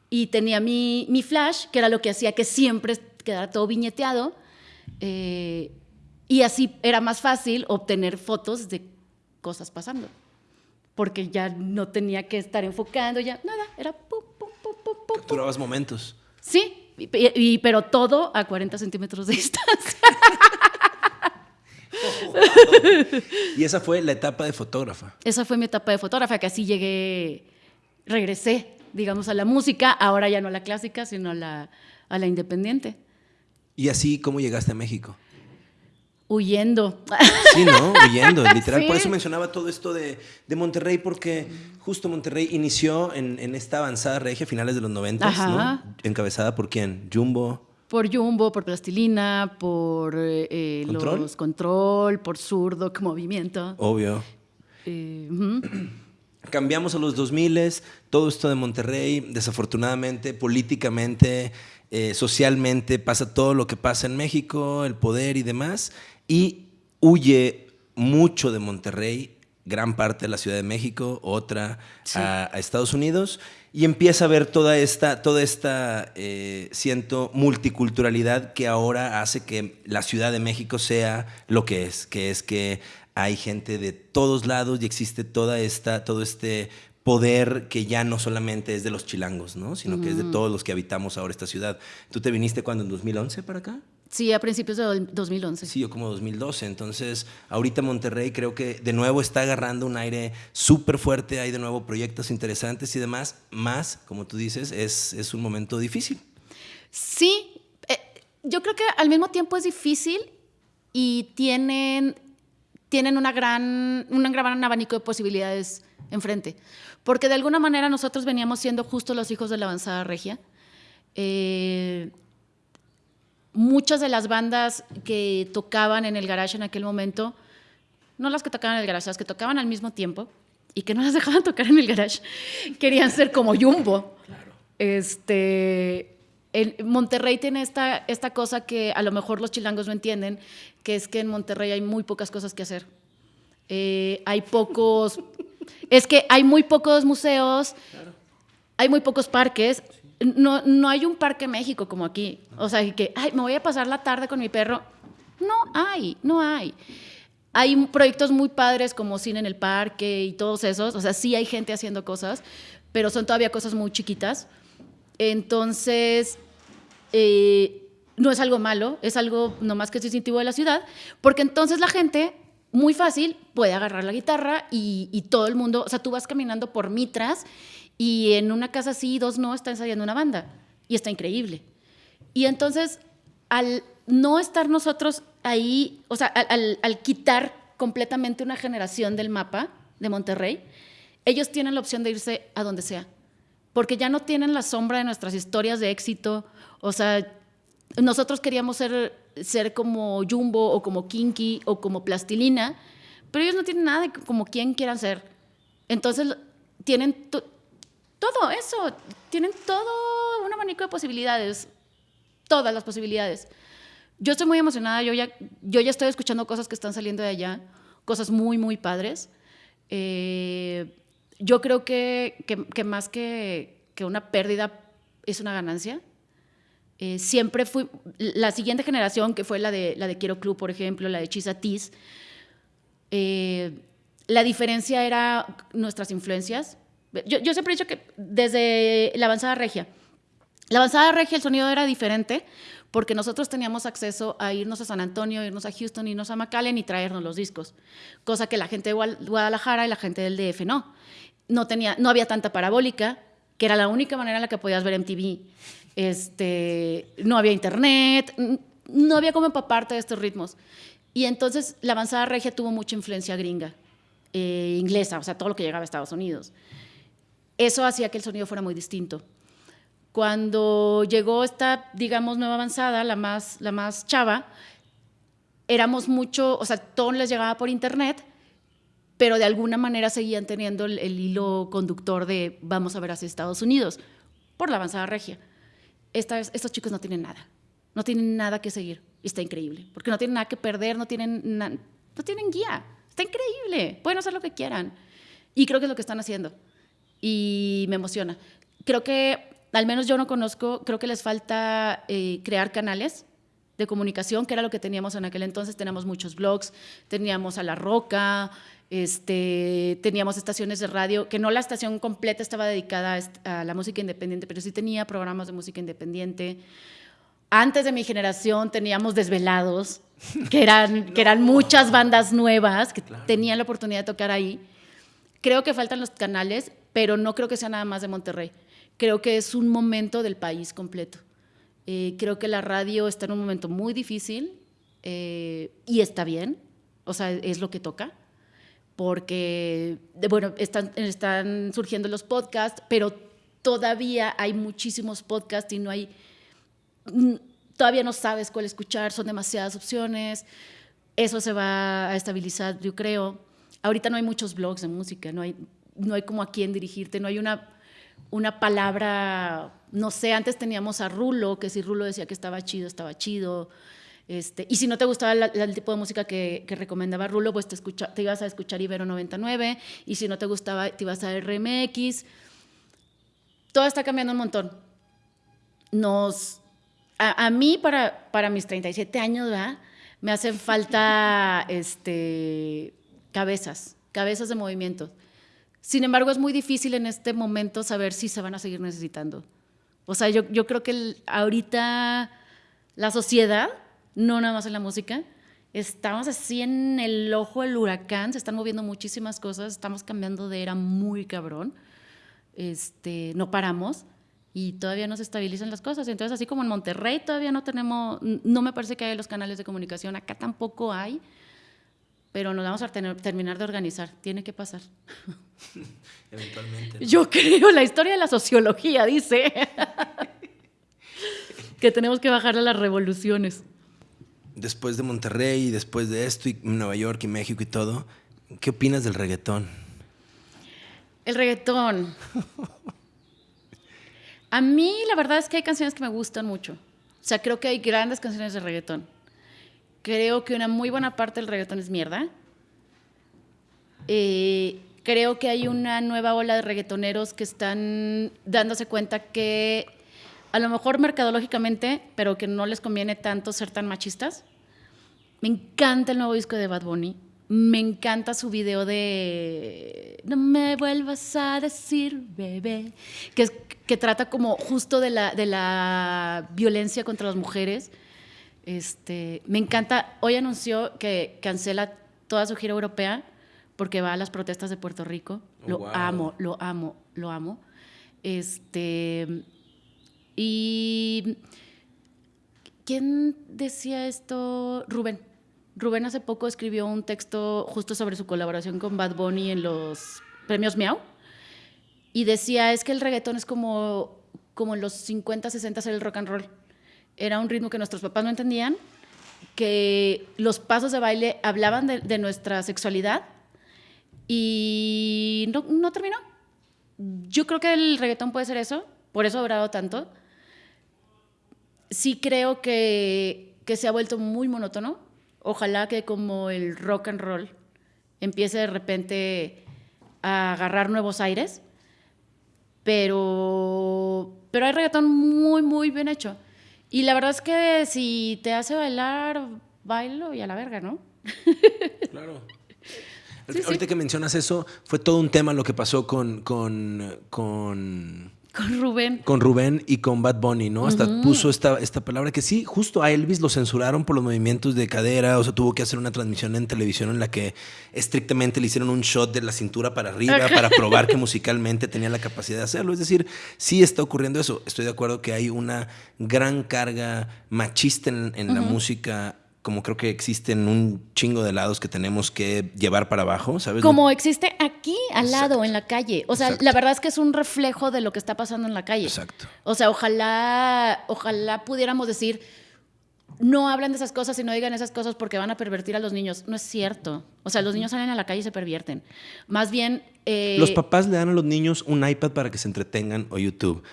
B: Y tenía mi, mi flash, que era lo que hacía que siempre quedara todo viñeteado, eh, y así era más fácil obtener fotos de cosas pasando, porque ya no tenía que estar enfocando, ya nada, era pum, pum, pum, pum, pum.
A: Capturabas momentos.
B: Sí, y, pero todo a 40 centímetros de *laughs* distancia. *laughs*
A: y esa fue la etapa de fotógrafa.
B: Esa fue mi etapa de fotógrafa, que así llegué, regresé, digamos, a la música, ahora ya no a la clásica, sino a la, a la independiente.
A: ¿Y así cómo llegaste a México?
B: Huyendo.
A: Sí, ¿no? Huyendo, *laughs* literal. Por eso mencionaba todo esto de, de Monterrey, porque justo Monterrey inició en, en, esta avanzada regia a finales de los 90, ¿no? Encabezada por quién? Jumbo.
B: Por Jumbo, por Plastilina, por eh, eh,
A: ¿Control?
B: los Control, por Zurdo, *laughs* Movimiento.
A: Obvio.
B: Eh. *clears throat*
A: Cambiamos a los 2000, todo esto de Monterrey, desafortunadamente, políticamente, eh, socialmente, pasa todo lo que pasa en México, el poder y demás, y huye mucho de Monterrey, gran parte de la Ciudad de México, otra
B: Sí.
A: a, a Estados Unidos, y empieza a ver toda esta, toda esta eh, siento, multiculturalidad que ahora hace que la Ciudad de México sea lo que es, que es que hay gente de todos lados y existe toda esta, todo este poder que ya no solamente es de los chilangos, ¿no? sino que es de todos los que habitamos ahora esta ciudad. ¿Tú te viniste cuando en 2011 para acá?
B: Sí, a principios de do- 2011.
A: Sí, yo como 2012. Entonces, ahorita Monterrey creo que de nuevo está agarrando un aire súper fuerte, hay de nuevo proyectos interesantes y demás, más, como tú dices, es, es un momento difícil.
B: Sí, eh, yo creo que al mismo tiempo es difícil y tienen, tienen una gran, un gran abanico de posibilidades enfrente. Porque de alguna manera nosotros veníamos siendo justo los hijos de la avanzada regia. Eh, muchas de las bandas que tocaban en el garage en aquel momento, no las que tocaban en el garage, las que tocaban al mismo tiempo y que no las *laughs* dejaban tocar en el garage, querían ser como Jumbo. Este, Monterrey tiene esta, esta cosa que a lo mejor los chilangos no entienden, que es que en Monterrey hay muy pocas cosas que hacer. Eh, hay pocos, *laughs* es que hay muy pocos museos, hay muy pocos parques. No, no hay un parque México como aquí. O sea, que ay, me voy a pasar la tarde con mi perro. No hay, no hay. Hay proyectos muy padres como Cine en el Parque y todos esos. O sea, sí hay gente haciendo cosas, pero son todavía cosas muy chiquitas. Entonces, eh, no es algo malo, es algo nomás que es distintivo de la ciudad, porque entonces la gente, muy fácil, puede agarrar la guitarra y, y todo el mundo, o sea, tú vas caminando por Mitras y en una casa sí, dos no, está ensayando una banda y está increíble. Y entonces, al no estar nosotros ahí, o sea, al, al- al quitar completamente una generación del mapa de Monterrey, ellos tienen la opción de irse a donde sea, porque ya no tienen la sombra de nuestras historias de éxito. O sea, nosotros queríamos ser, ser como Jumbo o como Kinky o como Plastilina, pero ellos no tienen nada de como quien quieran ser. Entonces, tienen todo eso, tienen todo un abanico de posibilidades, todas las posibilidades. Yo estoy muy emocionada, yo ya, yo ya estoy escuchando cosas que están saliendo de allá, cosas muy, muy padres. Eh, yo creo que, que- más que, que una pérdida es una ganancia. Eh, siempre fui, la siguiente generación, que fue la de, la de Quiero Club, por ejemplo, la de Chisa Tiz, eh, la diferencia era nuestras influencias. Yo, siempre he dicho que desde la avanzada regia, la avanzada regia el sonido era diferente porque nosotros teníamos acceso a irnos a San Antonio, irnos a Houston, irnos a McAllen y traernos los discos, cosa que la gente de Guadalajara y la gente del DF no. No, tenía, no había tanta parabólica, que era la única manera en la que podías ver MTV. Este, no había internet, no había como empaparte de estos ritmos. Y entonces la avanzada regia tuvo mucha influencia gringa, eh, inglesa, o sea, todo lo que llegaba a Estados Unidos. Eso hacía que el sonido fuera muy distinto. Cuando llegó esta, digamos, nueva avanzada, la más, la más chava, éramos mucho, o sea, todo les llegaba por internet, pero de alguna manera seguían teniendo el, hilo conductor de vamos a ver hacia Estados Unidos, por la avanzada regia. Esta estos chicos no tienen nada, no tienen nada que seguir, y está increíble, porque no tienen nada que perder, no tienen, na- no tienen guía, está increíble, pueden hacer lo que quieran, y creo que es lo que están haciendo, y me emociona. Creo que, al menos yo no conozco, creo que les falta eh, crear canales de comunicación, que era lo que teníamos en aquel entonces. Teníamos muchos blogs, teníamos a La Roca, este, teníamos estaciones de radio, que no la estación completa estaba dedicada a, la música independiente, pero sí tenía programas de música independiente. Antes de mi generación teníamos desvelados, que eran, *laughs* que eran muchas bandas nuevas que tenían la oportunidad de tocar ahí. Creo que faltan los canales, pero no creo que sea nada más de Monterrey. Creo que es un momento del país completo. Eh, creo que la radio está en un momento muy difícil eh, y está bien, o sea, es lo que toca, porque, bueno, están, están surgiendo los podcasts, pero todavía hay muchísimos podcasts y no hay... mm, todavía no sabes cuál escuchar, son demasiadas opciones. Eso se va a estabilizar, yo creo. Ahorita no hay muchos blogs de música, no hay, no hay como a quién dirigirte, no hay una, una palabra, no sé, antes teníamos a Rulo, que si Rulo decía que estaba chido, estaba chido. Este, y si no te gustaba el tipo de música que, que recomendaba Rulo, pues te, escucha, te ibas a escuchar Ibero 99, y si no te gustaba, te ibas a RMX. Todo está cambiando un montón. Nos, a, a mí, para, para mis 37 años, ¿verdad? me hacen falta *laughs* este, cabezas, cabezas de movimiento. Sin embargo, es muy difícil en este momento saber si se van a seguir necesitando. O sea, yo, creo que ahorita la sociedad, no nada más en la música, estamos así en el ojo del huracán, se están moviendo muchísimas cosas, estamos cambiando de era muy cabrón, este, no paramos y todavía no se estabilizan las cosas. Entonces, así como en Monterrey todavía no tenemos, no me parece que hay los canales de comunicación, acá tampoco hay, pero nos vamos a terminar de organizar, tiene que pasar. *laughs*
A: Eventualmente.
B: Yo creo, la historia de la sociología dice *laughs* que tenemos que bajar a las revoluciones.
A: Después de Monterrey y después de esto, y Nueva York y México y todo, ¿qué opinas del reggaetón?
B: El reggaetón. *laughs* A mí la verdad es que hay canciones que me gustan mucho. O sea, creo que hay grandes canciones de reggaetón. Creo que una muy buena parte del reggaetón es mierda. Eh, creo que hay una nueva ola de reggaetoneros que están dándose cuenta que a lo mejor mercadológicamente, pero que no les conviene tanto ser tan machistas. Me encanta el nuevo disco de Bad Bunny. Me encanta su video de No me vuelvas a decir, bebé, que, que trata como justo de la, de la violencia contra las mujeres. Este, me encanta, hoy anunció que cancela toda su gira europea porque va a las protestas de Puerto Rico.
A: Oh,
B: lo
A: wow.
B: amo, lo amo, lo amo. Este, y ¿quién decía esto? Rubén. Rubén hace poco escribió un texto justo sobre su colaboración con Bad Bunny en los premios Miau. Y decía, es que el reggaetón es como, como en los 50, 60 era el rock and roll. Era un ritmo que nuestros papás no entendían, que los pasos de baile hablaban de, de nuestra sexualidad y no, no, terminó. Yo creo que el reggaetón puede ser eso, por eso ha durado tanto. Sí creo que, que se ha vuelto muy monótono. Ojalá que como el rock and roll empiece de repente a agarrar nuevos aires, pero, pero hay reggaetón muy, muy bien hecho. Y la verdad es que si te hace bailar, bailo y a la verga, ¿no?
A: Claro.
B: Sí,
A: Ahorita
B: sí.
A: que mencionas eso, fue todo un tema lo que pasó con, con, con,
B: Con Rubén.
A: con Rubén y con Bad Bunny, ¿no? Hasta puso esta, esta palabra que sí, justo a Elvis lo censuraron por los movimientos de cadera, o sea, tuvo que hacer una transmisión en televisión en la que estrictamente le hicieron un shot de la cintura para arriba para probar que *laughs* musicalmente tenía la capacidad de hacerlo. Es decir, sí está ocurriendo eso. Estoy de acuerdo que hay una gran carga machista en, en la música como creo que existen un chingo de lados que tenemos que llevar para abajo, ¿sabes?
B: Como existe aquí al lado, en la calle. O sea,
A: Exacto.
B: la verdad es que es un reflejo de lo que está pasando en la calle.
A: Exacto.
B: O sea, ojalá, ojalá pudiéramos decir, no hablan de esas cosas y no digan esas cosas porque van a pervertir a los niños. No es cierto. O sea, los niños salen a la calle y se pervierten. Más bien... eh,
A: Los papás le dan a los niños un iPad para que se entretengan o YouTube.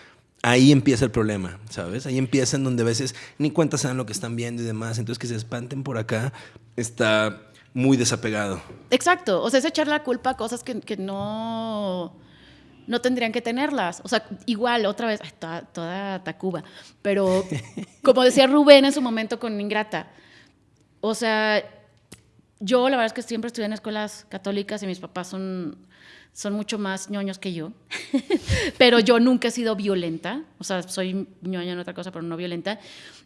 A: Ahí empieza el problema, ¿sabes? Ahí empieza en donde a veces ni cuenta se dan lo que están viendo y demás. Entonces que se espanten por acá está muy desapegado.
B: Exacto. O sea, es echar la culpa a cosas que, que no, no tendrían que tenerlas. O sea, igual, otra vez, ay, toda, toda Tacuba. Pero *laughs* como decía Rubén en su momento con Ingrata, o sea, yo la verdad es que siempre estudié en escuelas católicas y mis papás son, son mucho más ñoños que yo. *laughs* pero yo nunca he sido violenta. O sea, soy ñoña en otra cosa, pero no violenta.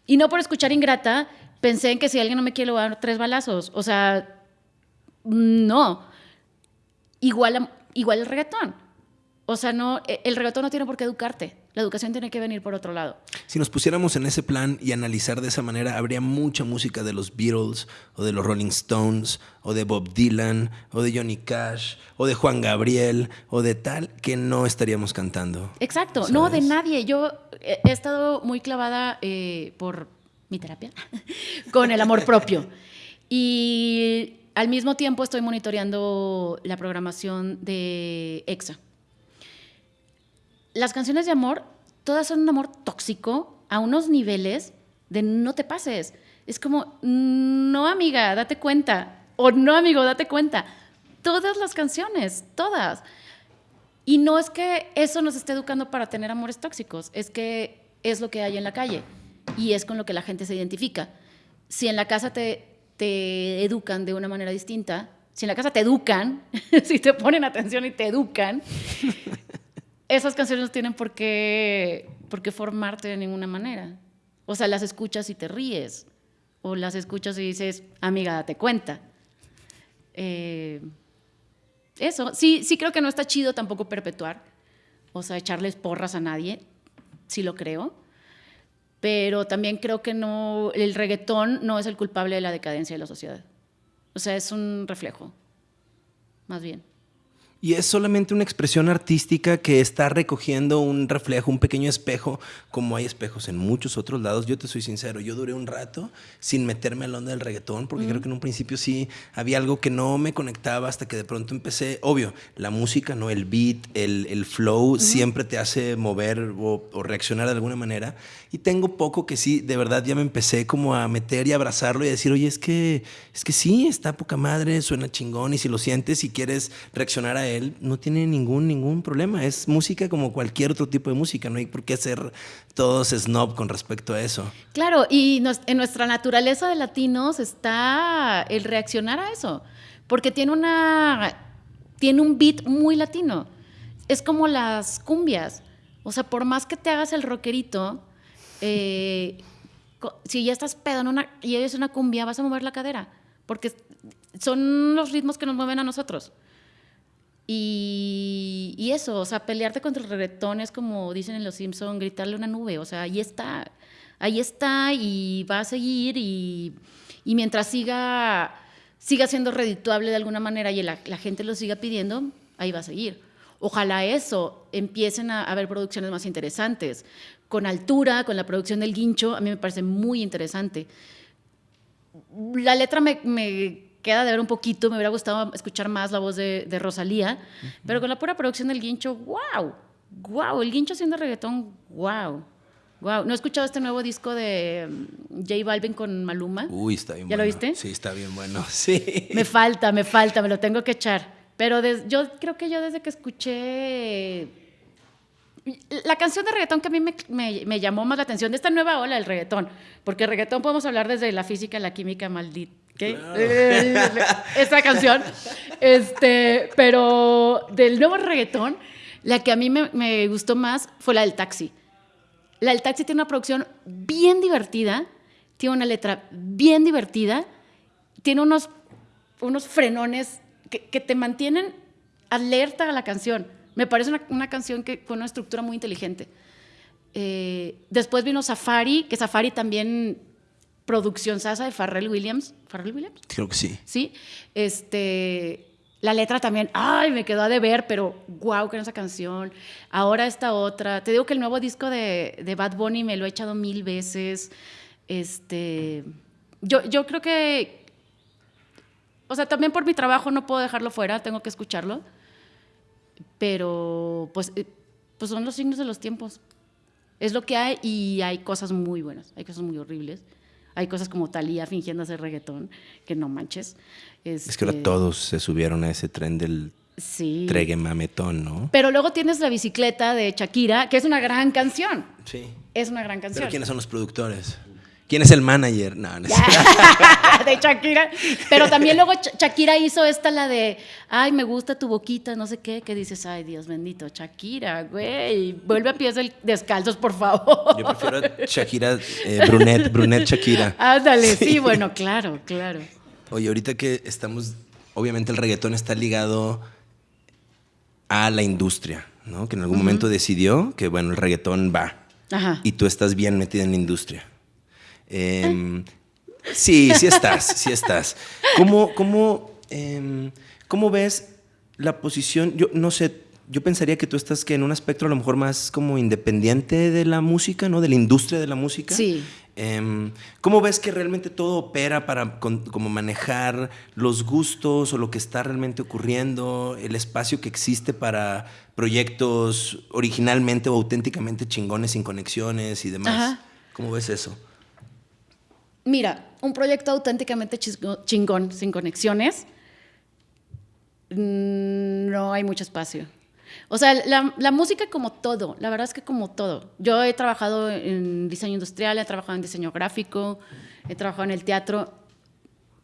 B: Y no por escuchar Ingrata, pensé en que si alguien no me quiere, le voy a dar tres balazos. O sea, no. Igual, igual el reggaetón. O sea, no, e- el reggaetón no tiene por qué educarte. La educación tiene que venir por otro lado.
A: Si nos pusiéramos en ese plan y analizar de esa manera, habría mucha música de los Beatles, o de los Rolling Stones, o de Bob Dylan, o de Johnny Cash, o de Juan Gabriel, o de tal, que no estaríamos cantando.
B: Exacto. No, de nadie. Yo he he estado muy clavada eh, por mi terapia, *laughs* con el amor propio. Y al mismo tiempo estoy monitoreando la programación de EXA. Las canciones de amor, todas son un amor tóxico a unos niveles de no te pases. Es como, no amiga, date cuenta. O no amigo, date cuenta. Todas las canciones, todas. Y no es que eso nos esté educando para tener amores tóxicos, es que es lo que hay en la calle y es con lo que la gente se identifica. Si en la casa te, te educan de una manera distinta, si en la casa te educan, *laughs* si te ponen atención y te educan, esas canciones no tienen por qué, por qué formarte de ninguna manera. O sea, las escuchas y te ríes, o las escuchas y dices, amiga, date cuenta. Eh, eso, sí, sí creo que no está chido tampoco perpetuar, o sea, echarles porras a nadie, sí lo creo, pero también creo que no, el reggaetón no es el culpable de la decadencia de la sociedad. O sea, es un reflejo, más bien.
A: Y es solamente una expresión artística que está recogiendo un reflejo, un pequeño espejo, como hay espejos en muchos otros lados. Yo te soy sincero, yo duré un rato sin meterme al onda del reggaetón, porque creo que en un principio sí había algo que no me conectaba hasta que de pronto empecé, obvio, la música, ¿no? El beat, el, el flow, siempre te hace mover o, o, reaccionar de alguna manera. Y tengo poco que sí, de verdad ya me empecé como a meter y abrazarlo y a decir, oye, es que, es que sí, está poca madre, suena chingón y si lo sientes y quieres reaccionar a él, él no tiene ningún, ningún problema. Es música como cualquier otro tipo de música. No hay por qué ser todos snob con respecto a eso.
B: Claro, y en nuestra naturaleza de latinos está el reaccionar a eso. Porque tiene una. tiene un beat muy latino. Es como las cumbias. O sea, por más que te hagas el rockerito, eh, si ya estás pedo en una, y eres una cumbia, vas a mover la cadera. Porque son los ritmos que nos mueven a nosotros. Y, eso, o sea, pelearte contra el reggaetón es como dicen en Los Simpson, gritarle una nube, o sea, ahí está, ahí está y va a seguir y, mientras siga, siga siendo redituable de alguna manera y la, gente lo siga pidiendo, ahí va a seguir. Ojalá eso, empiecen a haber producciones más interesantes, con altura, con la producción del guincho, a mí me parece muy interesante. La letra me queda de ver un poquito, me hubiera gustado escuchar más la voz de, Rosalía, pero con la pura producción del guincho, wow, wow, el guincho haciendo reggaetón, wow. Wow, ¿no he escuchado este nuevo disco de mm, J Balvin con Maluma?
A: Uy, está bien
B: ¿Ya
A: bueno.
B: lo viste?
A: Sí, está bien bueno. *laughs* Sí.
B: Me falta, me falta, me lo tengo que echar. Pero yo creo que yo desde que escuché la canción de reggaetón que a mí me, me, llamó más la atención de esta nueva ola del reggaetón, porque reggaetón podemos hablar desde la física, la química, maldita. ¿Qué? Eh, esta canción. Este, pero del nuevo reggaetón, la que a mí me, me, gustó más fue la del taxi. La del taxi tiene una producción bien divertida, tiene una letra bien divertida, tiene unos, unos frenones que, que te mantienen alerta a la canción. Me parece una, canción que con una estructura muy inteligente. Eh, después vino Safari, que Safari también producción sasa de Pharrell Williams. ¿Pharrell Williams?
A: Creo que sí.
B: Sí. Este, la letra también, ay, me quedó a deber, pero wow, que era esa canción. Ahora esta otra. Te digo que el nuevo disco de, de, Bad Bunny me lo he echado mil veces. Este, yo, yo creo que, o sea, también por mi trabajo no puedo dejarlo fuera, tengo que escucharlo pero pues, eh, pues son los signos de los tiempos. Es lo que hay y hay cosas muy buenas, hay cosas muy horribles. Hay cosas como Talía fingiendo hacer reggaetón, que no manches.
A: Es que ahora este todos se subieron a ese tren del sí. tregue mametón, ¿no?
B: Pero luego tienes la bicicleta de Shakira, que es una gran canción.
A: Sí.
B: Es una gran canción.
A: ¿Pero quiénes son los productores? ¿Quién es el manager? No, no *laughs*
B: de Shakira. Pero también luego Shakira hizo esta, la de, ay, me gusta tu boquita, no sé qué, que dices, ay, Dios bendito, Shakira, güey, vuelve a pies descalzos, por favor.
A: Yo prefiero Shakira eh, Brunet, Brunet Shakira. *laughs*
B: Ándale, sí, bueno, claro, claro.
A: Oye, ahorita que estamos, obviamente el reggaetón está ligado a la industria, ¿no? Que en algún momento decidió que, bueno, el reggaetón va. Ajá. Y tú estás bien metida en la industria. Em, sí, sí estás, sí estás. ¿Cómo, cómo, em, ¿Cómo ves la posición? Yo no sé, yo pensaría que tú estás que en un aspecto a lo mejor más como independiente de la música, ¿no? De la industria de la música.
B: Sí.
A: Em, ¿Cómo ves que realmente todo opera para como manejar los gustos o lo que está realmente ocurriendo, el espacio que existe para proyectos originalmente o auténticamente chingones sin conexiones y demás? ¿Cómo ves eso?
B: Mira, un proyecto auténticamente chingón sin conexiones, mm, no hay mucho espacio. O sea, la, música como todo, la verdad es que como todo. Yo he trabajado en diseño industrial, he trabajado en diseño gráfico, he trabajado en el teatro.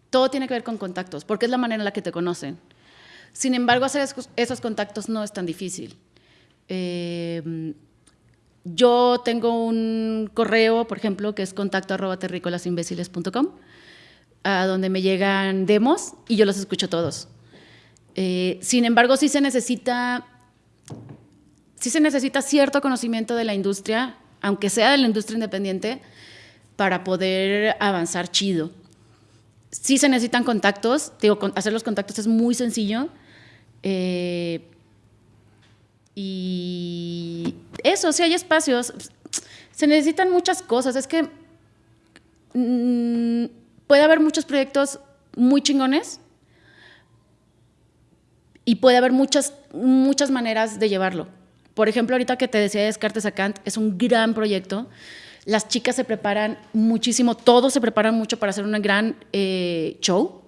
B: Todo tiene que ver con contactos, porque es la manera en la que te conocen. Sin embargo, hacer esos contactos no es tan difícil. Eh, yo tengo un correo, por ejemplo, que es contacto arroba a donde me llegan demos y yo los escucho todos. Eh, sin embargo, sí se necesita sí se necesita cierto conocimiento de la industria, aunque sea de la industria independiente, para poder avanzar chido. Sí se necesitan contactos, digo, hacer los contactos es muy sencillo. Eh, y eso, sí hay espacios. Se necesitan muchas cosas. Es que mm, puede haber muchos proyectos muy chingones y puede haber muchas, muchas maneras de llevarlo. Por ejemplo, ahorita que te decía Descartes a Kant, es un gran proyecto. Las chicas se preparan muchísimo, todos se preparan mucho para hacer un gran eh, show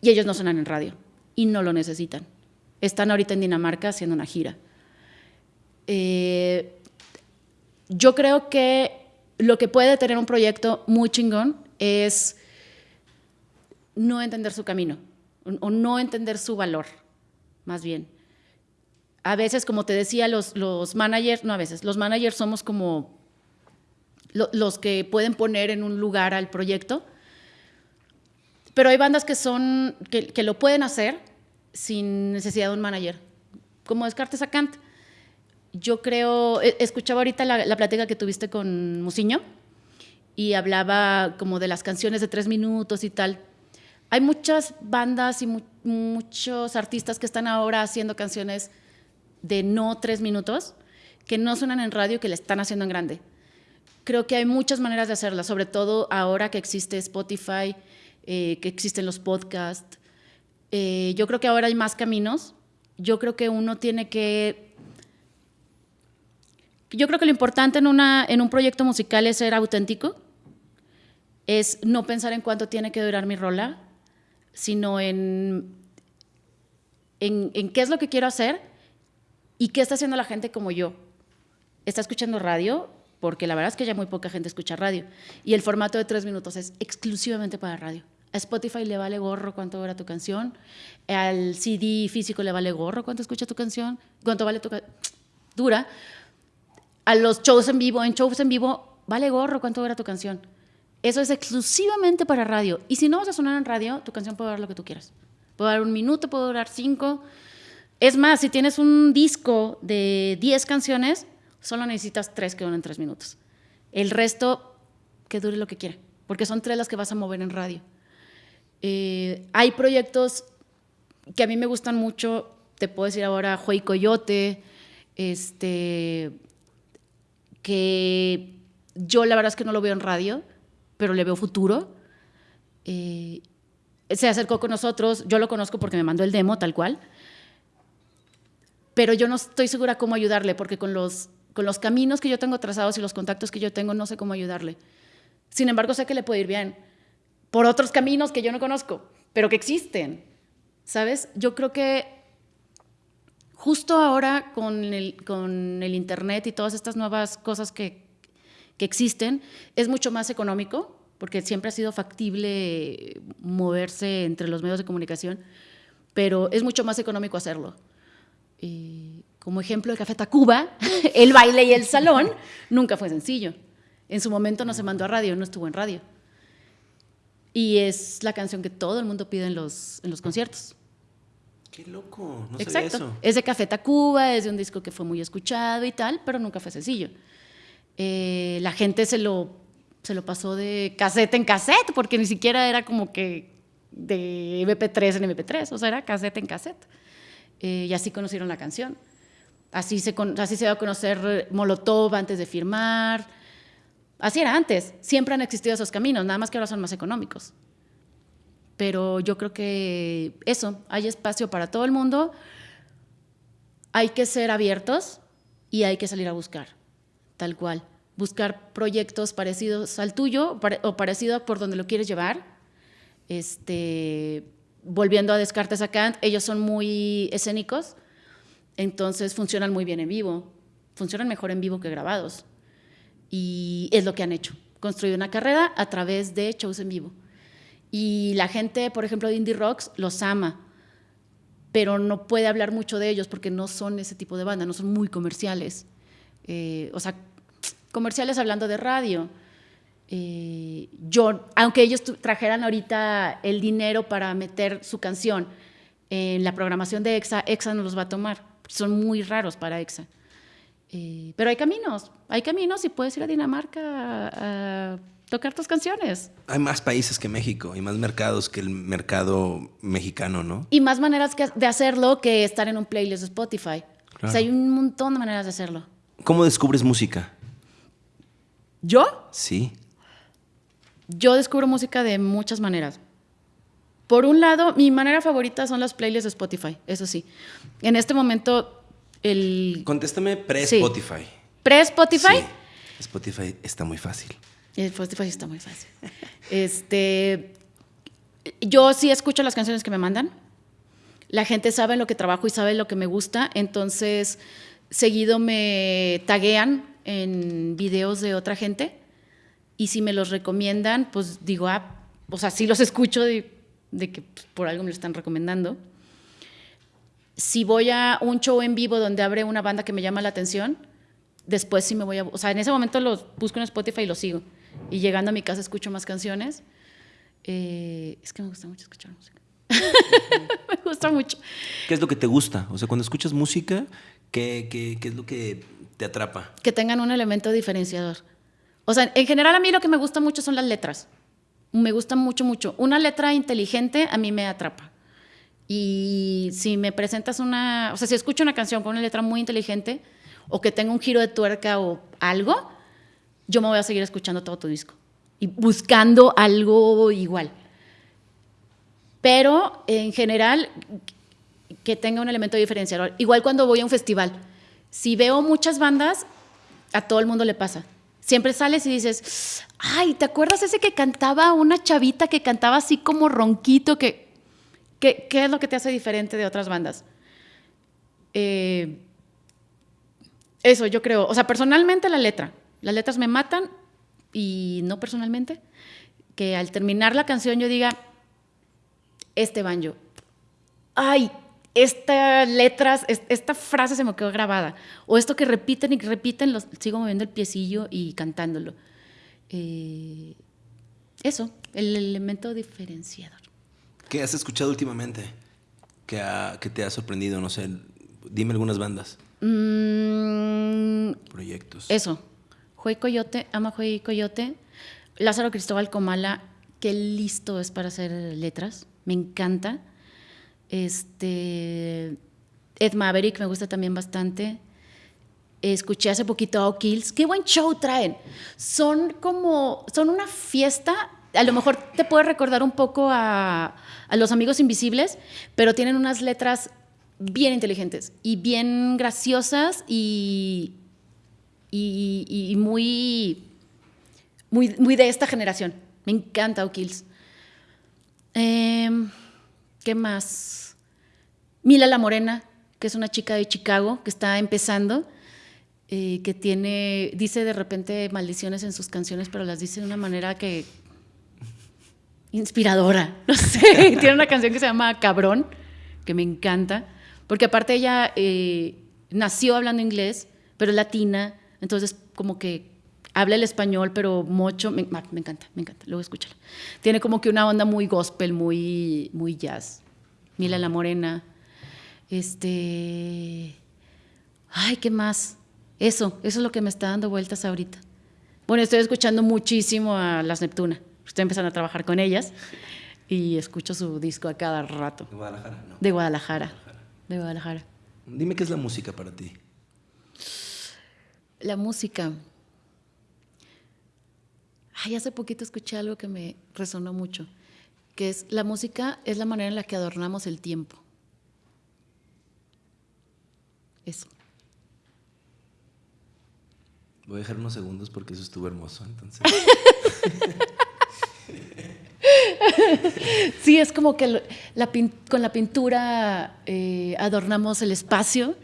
B: y ellos no suenan en radio y no lo necesitan. Están ahorita en Dinamarca haciendo una gira. Eh, yo creo que lo que puede tener un proyecto muy chingón es no entender su camino o no entender su valor, más bien a veces, como te decía, los, los managers, no a veces, los managers somos como los que pueden poner en un lugar al proyecto, pero hay bandas que, son, que, lo pueden hacer sin necesidad de un manager, como Descartes a Kant. Yo creo, e, escuchaba ahorita la, plática que tuviste con Musiño y hablaba como de las canciones de tres minutos y tal. Hay muchas bandas y muchos artistas que están ahora haciendo canciones de no tres minutos que no suenan en radio que le están haciendo en grande. Creo que hay muchas maneras de hacerla, sobre todo ahora que existe Spotify, eh, que existen los podcasts. Eh, yo creo que ahora hay más caminos. Yo creo que uno tiene que... Yo creo que lo importante en, una, en un proyecto musical es ser auténtico, es no pensar en cuánto tiene que durar mi rola, sino en, en, en qué es lo que quiero hacer ¿Y qué está haciendo la gente como yo? ¿Está escuchando radio? Porque la verdad es que ya muy poca gente escucha radio. Y el formato de tres minutos es exclusivamente para radio. A Spotify le vale gorro cuánto dura tu canción. Al CD físico le vale gorro cuánto escucha tu canción. Cuánto vale tu dura. A los shows en vivo, en shows en vivo, vale gorro cuánto dura tu canción. Eso es exclusivamente para radio. Y si no vas a sonar en radio, tu canción puede durar lo que tú quieras. Puede durar un minuto, puede durar cinco. Es más, si tienes un disco de 10 canciones, solo necesitas 3 que duren 3 minutos. El resto, que dure lo que quiera, porque son 3 las que vas a mover en radio. Eh, hay proyectos que a mí me gustan mucho, te puedo decir ahora Joy Coyote, este, que yo la verdad es que no lo veo en radio, pero le veo futuro. Eh, se acercó con nosotros, yo lo conozco porque me mandó el demo tal cual pero yo no estoy segura cómo ayudarle, porque con los, con los caminos que yo tengo trazados y los contactos que yo tengo, no sé cómo ayudarle. Sin embargo, sé que le puede ir bien por otros caminos que yo no conozco, pero que existen. ¿Sabes? Yo creo que justo ahora con el, con el Internet y todas estas nuevas cosas que, que existen, es mucho más económico, porque siempre ha sido factible moverse entre los medios de comunicación, pero es mucho más económico hacerlo. Eh, como ejemplo de Café Tacuba, *laughs* el baile y el salón, nunca fue sencillo. En su momento no se mandó a radio, no estuvo en radio. Y es la canción que todo el mundo pide en los, en los conciertos.
A: Qué loco, no
B: Exacto.
A: Sabía eso.
B: Es de Café Tacuba, es de un disco que fue muy escuchado y tal, pero nunca fue sencillo. Eh, la gente se lo, se lo pasó de cassette en cassette, porque ni siquiera era como que de MP3 en MP3, o sea, era cassette en cassette. Eh, y así conocieron la canción. Así se, así se va a conocer Molotov antes de firmar. Así era antes. Siempre han existido esos caminos, nada más que ahora son más económicos. Pero yo creo que eso, hay espacio para todo el mundo. Hay que ser abiertos y hay que salir a buscar, tal cual. Buscar proyectos parecidos al tuyo o parecidos por donde lo quieres llevar. Este, volviendo a Descartes a Kant, ellos son muy escénicos entonces funcionan muy bien en vivo, funcionan mejor en vivo que grabados. Y es lo que han hecho, construido una carrera a través de shows en vivo. Y la gente, por ejemplo, de Indie Rocks los ama, pero no puede hablar mucho de ellos porque no son ese tipo de banda, no son muy comerciales. Eh, o sea, comerciales hablando de radio. Eh, yo, aunque ellos trajeran ahorita el dinero para meter su canción en la programación de EXA, EXA no los va a tomar son muy raros para EXA. Eh, pero hay caminos, hay caminos y puedes ir a Dinamarca tocar tus canciones.
A: Hay más países que México y más mercados que el mercado mexicano, ¿no?
B: Y más maneras de hacerlo que estar en un playlist de Spotify. O sea, hay un montón de maneras de hacerlo.
A: ¿Cómo descubres música?
B: ¿Yo?
A: Sí.
B: Yo descubro música de muchas maneras. Por un lado, mi manera favorita son las playlists de Spotify, eso sí. En este momento, el...
A: Contéstame pre-Spotify.
B: ¿Pre-Spotify?
A: Sí. Spotify está muy fácil.
B: Spotify está muy fácil. este, yo sí escucho las canciones que me mandan. La gente sabe lo que trabajo y sabe lo que me gusta, entonces seguido me taguean en videos de otra gente y si me los recomiendan, pues digo, ah, o sea, sí los escucho, de que pues, por algo me lo están recomendando. Si voy a un show en vivo donde abre una banda que me llama la atención, después sí me voy a... O sea, en ese momento los busco en Spotify y los sigo. Y llegando a mi casa escucho más canciones. Eh, es que me gusta mucho escuchar música. *laughs* me gusta mucho.
A: ¿Qué es lo que te gusta? O sea, cuando escuchas música, ¿qué, qué, qué es lo que te atrapa?
B: Que tengan un elemento diferenciador. O sea, en general a mí lo que me gusta mucho son las letras me gusta mucho, mucho. Una letra inteligente a mí me atrapa. Y si me presentas una, o sea, si escucho una canción con una letra muy inteligente o que tenga un giro de tuerca o algo, yo me voy a seguir escuchando todo tu disco y buscando algo igual. Pero en general, que tenga un elemento diferenciador. Igual cuando voy a un festival, si veo muchas bandas, a todo el mundo le pasa. Siempre sales y dices, ay, ¿te acuerdas ese que cantaba una chavita que cantaba así como ronquito? ¿Qué es lo que te hace diferente de otras bandas? Eh, eso, yo creo. O sea, personalmente la letra. Las letras me matan y no personalmente. Que al terminar la canción yo diga, este banjo. Ay, estas letras, esta frase se me quedó grabada. O esto que repiten y repiten, los, sigo moviendo el piecillo y cantándolo. Eh, eso, el elemento diferenciador.
A: ¿Qué has escuchado últimamente que, que te ha sorprendido? No sé, dime algunas bandas.
B: Mm,
A: Proyectos.
B: Eso. Joy Coyote, ama Joy Coyote. Lázaro Cristóbal Comala, qué listo es para hacer letras. Me encanta. Este, Ed Maverick me gusta también bastante. Escuché hace poquito a O'Kills. Qué buen show traen. Son como, son una fiesta. A lo mejor te puede recordar un poco a, a Los Amigos Invisibles, pero tienen unas letras bien inteligentes y bien graciosas y, y, muy, muy, muy de esta generación. Me encanta O'Kills. Eh, ¿Qué más? Mila la Morena, que es una chica de Chicago que está empezando, eh, que tiene, dice de repente maldiciones en sus canciones, pero las dice de una manera que inspiradora, *laughs* no sé. tiene una canción que se llama Cabrón, que me encanta, porque aparte ella eh, nació hablando inglés, pero es latina, entonces como que habla el español, pero mucho, me, me, encanta, me encanta, luego escúchala. Tiene como que una onda muy gospel, muy, muy jazz. Mila la Morena. Este. Ay, ¿qué más? Eso, eso es lo que me está dando vueltas ahorita. Bueno, estoy escuchando muchísimo a las Neptuna. Estoy empezando a trabajar con ellas y escucho su disco a cada rato.
A: ¿De Guadalajara? No.
B: De Guadalajara. De Guadalajara.
A: Dime qué es la música para ti.
B: La música. Ay, hace poquito escuché algo que me resonó mucho, que es la música es la manera en la que adornamos el tiempo. Eso.
A: Voy a dejar unos segundos porque eso estuvo hermoso, entonces. *laughs*
B: sí, es como que con la pintura eh, adornamos el espacio,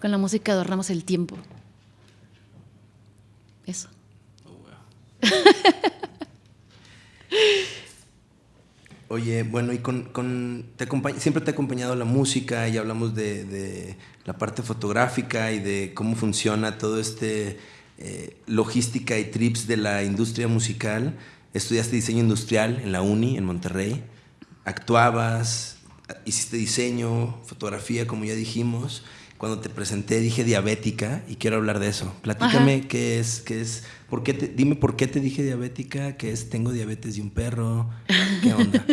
B: con la música adornamos el tiempo. Eso. *laughs*
A: Oye, bueno, y con, te siempre te ha acompañado la música y hablamos de, la parte fotográfica y de cómo funciona todo este eh, logística y trips de la industria musical. Estudiaste diseño industrial en la Uni, en Monterrey. Actuabas, hiciste diseño, fotografía, como ya dijimos cuando te presenté dije diabética y quiero hablar de eso. Platícame qué es, qué es, por qué te, dime por qué te dije diabética, qué es, tengo diabetes de un perro, qué *laughs* onda.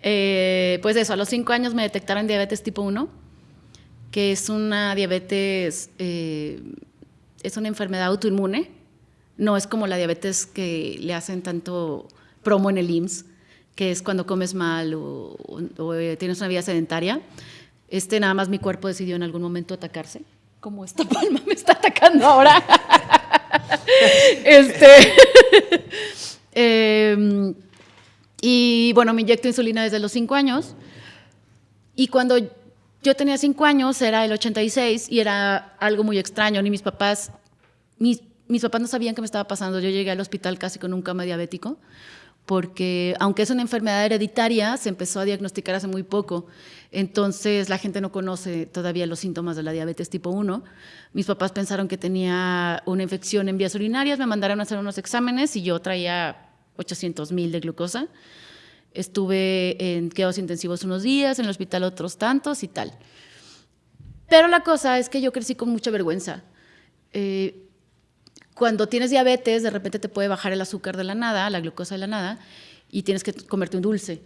B: Eh, pues eso, a los cinco años me detectaron diabetes tipo 1, que es una diabetes, eh, es una enfermedad autoinmune, no es como la diabetes que le hacen tanto promo en el IMSS, que es cuando comes mal o, o tienes una vida sedentaria este, nada más mi cuerpo decidió en algún momento atacarse. Como esta palma me está atacando ahora. *laughs* este. *laughs* Em, y bueno, me inyecto insulina desde los 5 años. Y cuando yo tenía 5 años, era el 86 y era algo muy extraño. Ni mis papás, mis, mis papás no sabían qué me estaba pasando. Yo llegué al hospital casi con un cama diabético porque aunque es una enfermedad hereditaria, se empezó a diagnosticar hace muy poco. Entonces la gente no conoce todavía los síntomas de la diabetes tipo 1. Mis papás pensaron que tenía una infección en vías urinarias, me mandaron a hacer unos exámenes y yo traía 800 mil de glucosa. Estuve en quedados intensivos unos días, en el hospital otros tantos y tal. Pero la cosa es que yo crecí con mucha vergüenza. Eh, cuando tienes diabetes, de repente te puede bajar el azúcar de la nada, la glucosa de la nada, y tienes que comerte un dulce.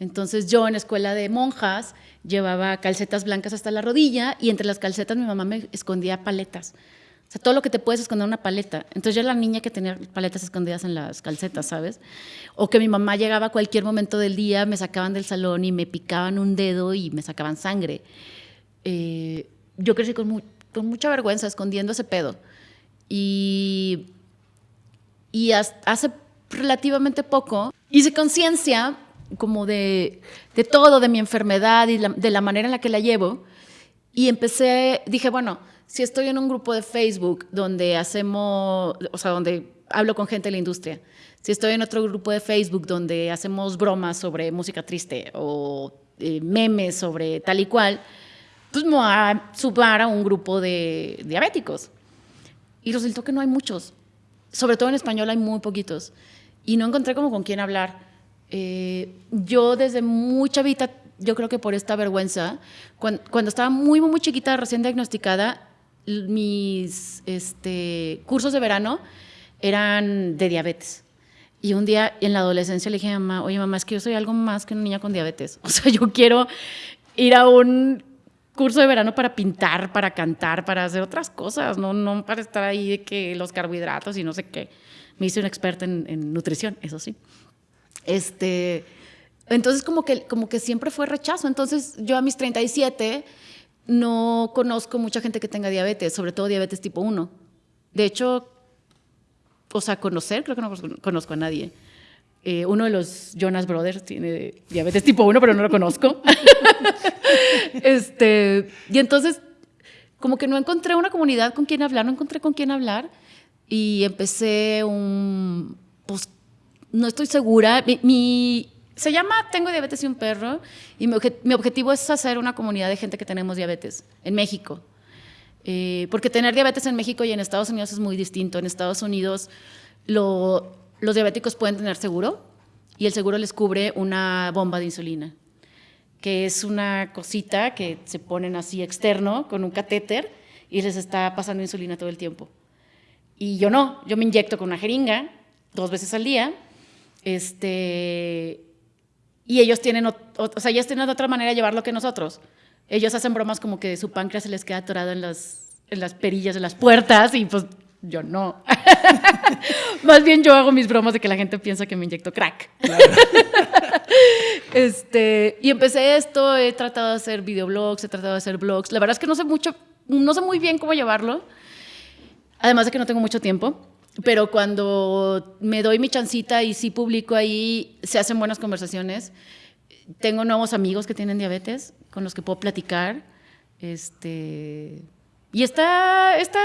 B: Entonces yo en escuela de monjas llevaba calcetas blancas hasta la rodilla y entre las calcetas mi mamá me escondía paletas. O sea, todo lo que te puedes esconder una paleta. Entonces yo era la niña que tenía paletas escondidas en las calcetas, ¿sabes? O que mi mamá llegaba a cualquier momento del día, me sacaban del salón y me picaban un dedo y me sacaban sangre. Eh, yo crecí con, con mucha vergüenza escondiendo ese pedo. Y, hace relativamente poco hice conciencia como de, todo, de mi enfermedad y de la manera en la que la llevo. Y empecé, dije, bueno, si estoy en un grupo de Facebook donde hacemos, o sea, donde hablo con gente de la industria, si estoy en otro grupo de Facebook donde hacemos bromas sobre música triste o eh, memes sobre tal y cual, pues me voy a sumar a un grupo de diabéticos. Y resultó que no hay muchos. Sobre todo en español hay muy poquitos. Y no encontré como con quién hablar. Eh, yo desde mucha vida, yo creo que por esta vergüenza, cuando, cuando, estaba muy, muy, chiquita, recién diagnosticada, mis este, cursos de verano eran de diabetes. Y un día en la adolescencia le dije a mamá, oye mamá, es que yo soy algo más que una niña con diabetes. *laughs* O sea, yo quiero ir a un curso de verano para pintar, para cantar, para hacer otras cosas, no, no para estar ahí de que los carbohidratos y no sé qué. Me hice una experta en, nutrición, eso sí. Este, entonces como que, como que siempre fue rechazo. Entonces yo a mis 37 no conozco mucha gente que tenga diabetes, sobre todo diabetes tipo 1. De hecho, o sea, conocer, creo que no conozco a nadie. Eh, uno de los Jonas Brothers tiene diabetes tipo 1, pero no lo conozco. *laughs* este, y entonces, como que no encontré una comunidad con quien hablar, no encontré con quién hablar. Y empecé un. Pues no estoy segura. Mi, se llama Tengo diabetes y un perro. Y mi, objetivo es hacer una comunidad de gente que tenemos diabetes en México. Eh, porque tener diabetes en México y en Estados Unidos es muy distinto. En Estados Unidos lo los diabéticos pueden tener seguro y el seguro les cubre una bomba de insulina, que es una cosita que se ponen así externo con un catéter y les está pasando insulina todo el tiempo. Y yo no, yo me inyecto con una jeringa dos veces al día. Este, y ellos tienen, o, sea, ellos tienen otra manera de llevarlo que nosotros. Ellos hacen bromas como que su páncreas se les queda atorado en las en las perillas de las puertas y pues yo no. *laughs* Más bien yo hago mis bromas de que la gente piensa que me inyecto crack. *laughs* este, y empecé esto, he tratado de hacer videoblogs, he tratado de hacer blogs. La verdad es que no sé mucho, no sé muy bien cómo llevarlo. Además de que no tengo mucho tiempo. Pero cuando me doy mi chancita y sí publico ahí, se hacen buenas conversaciones. Tengo nuevos amigos que tienen diabetes con los que puedo platicar. Este, y está, está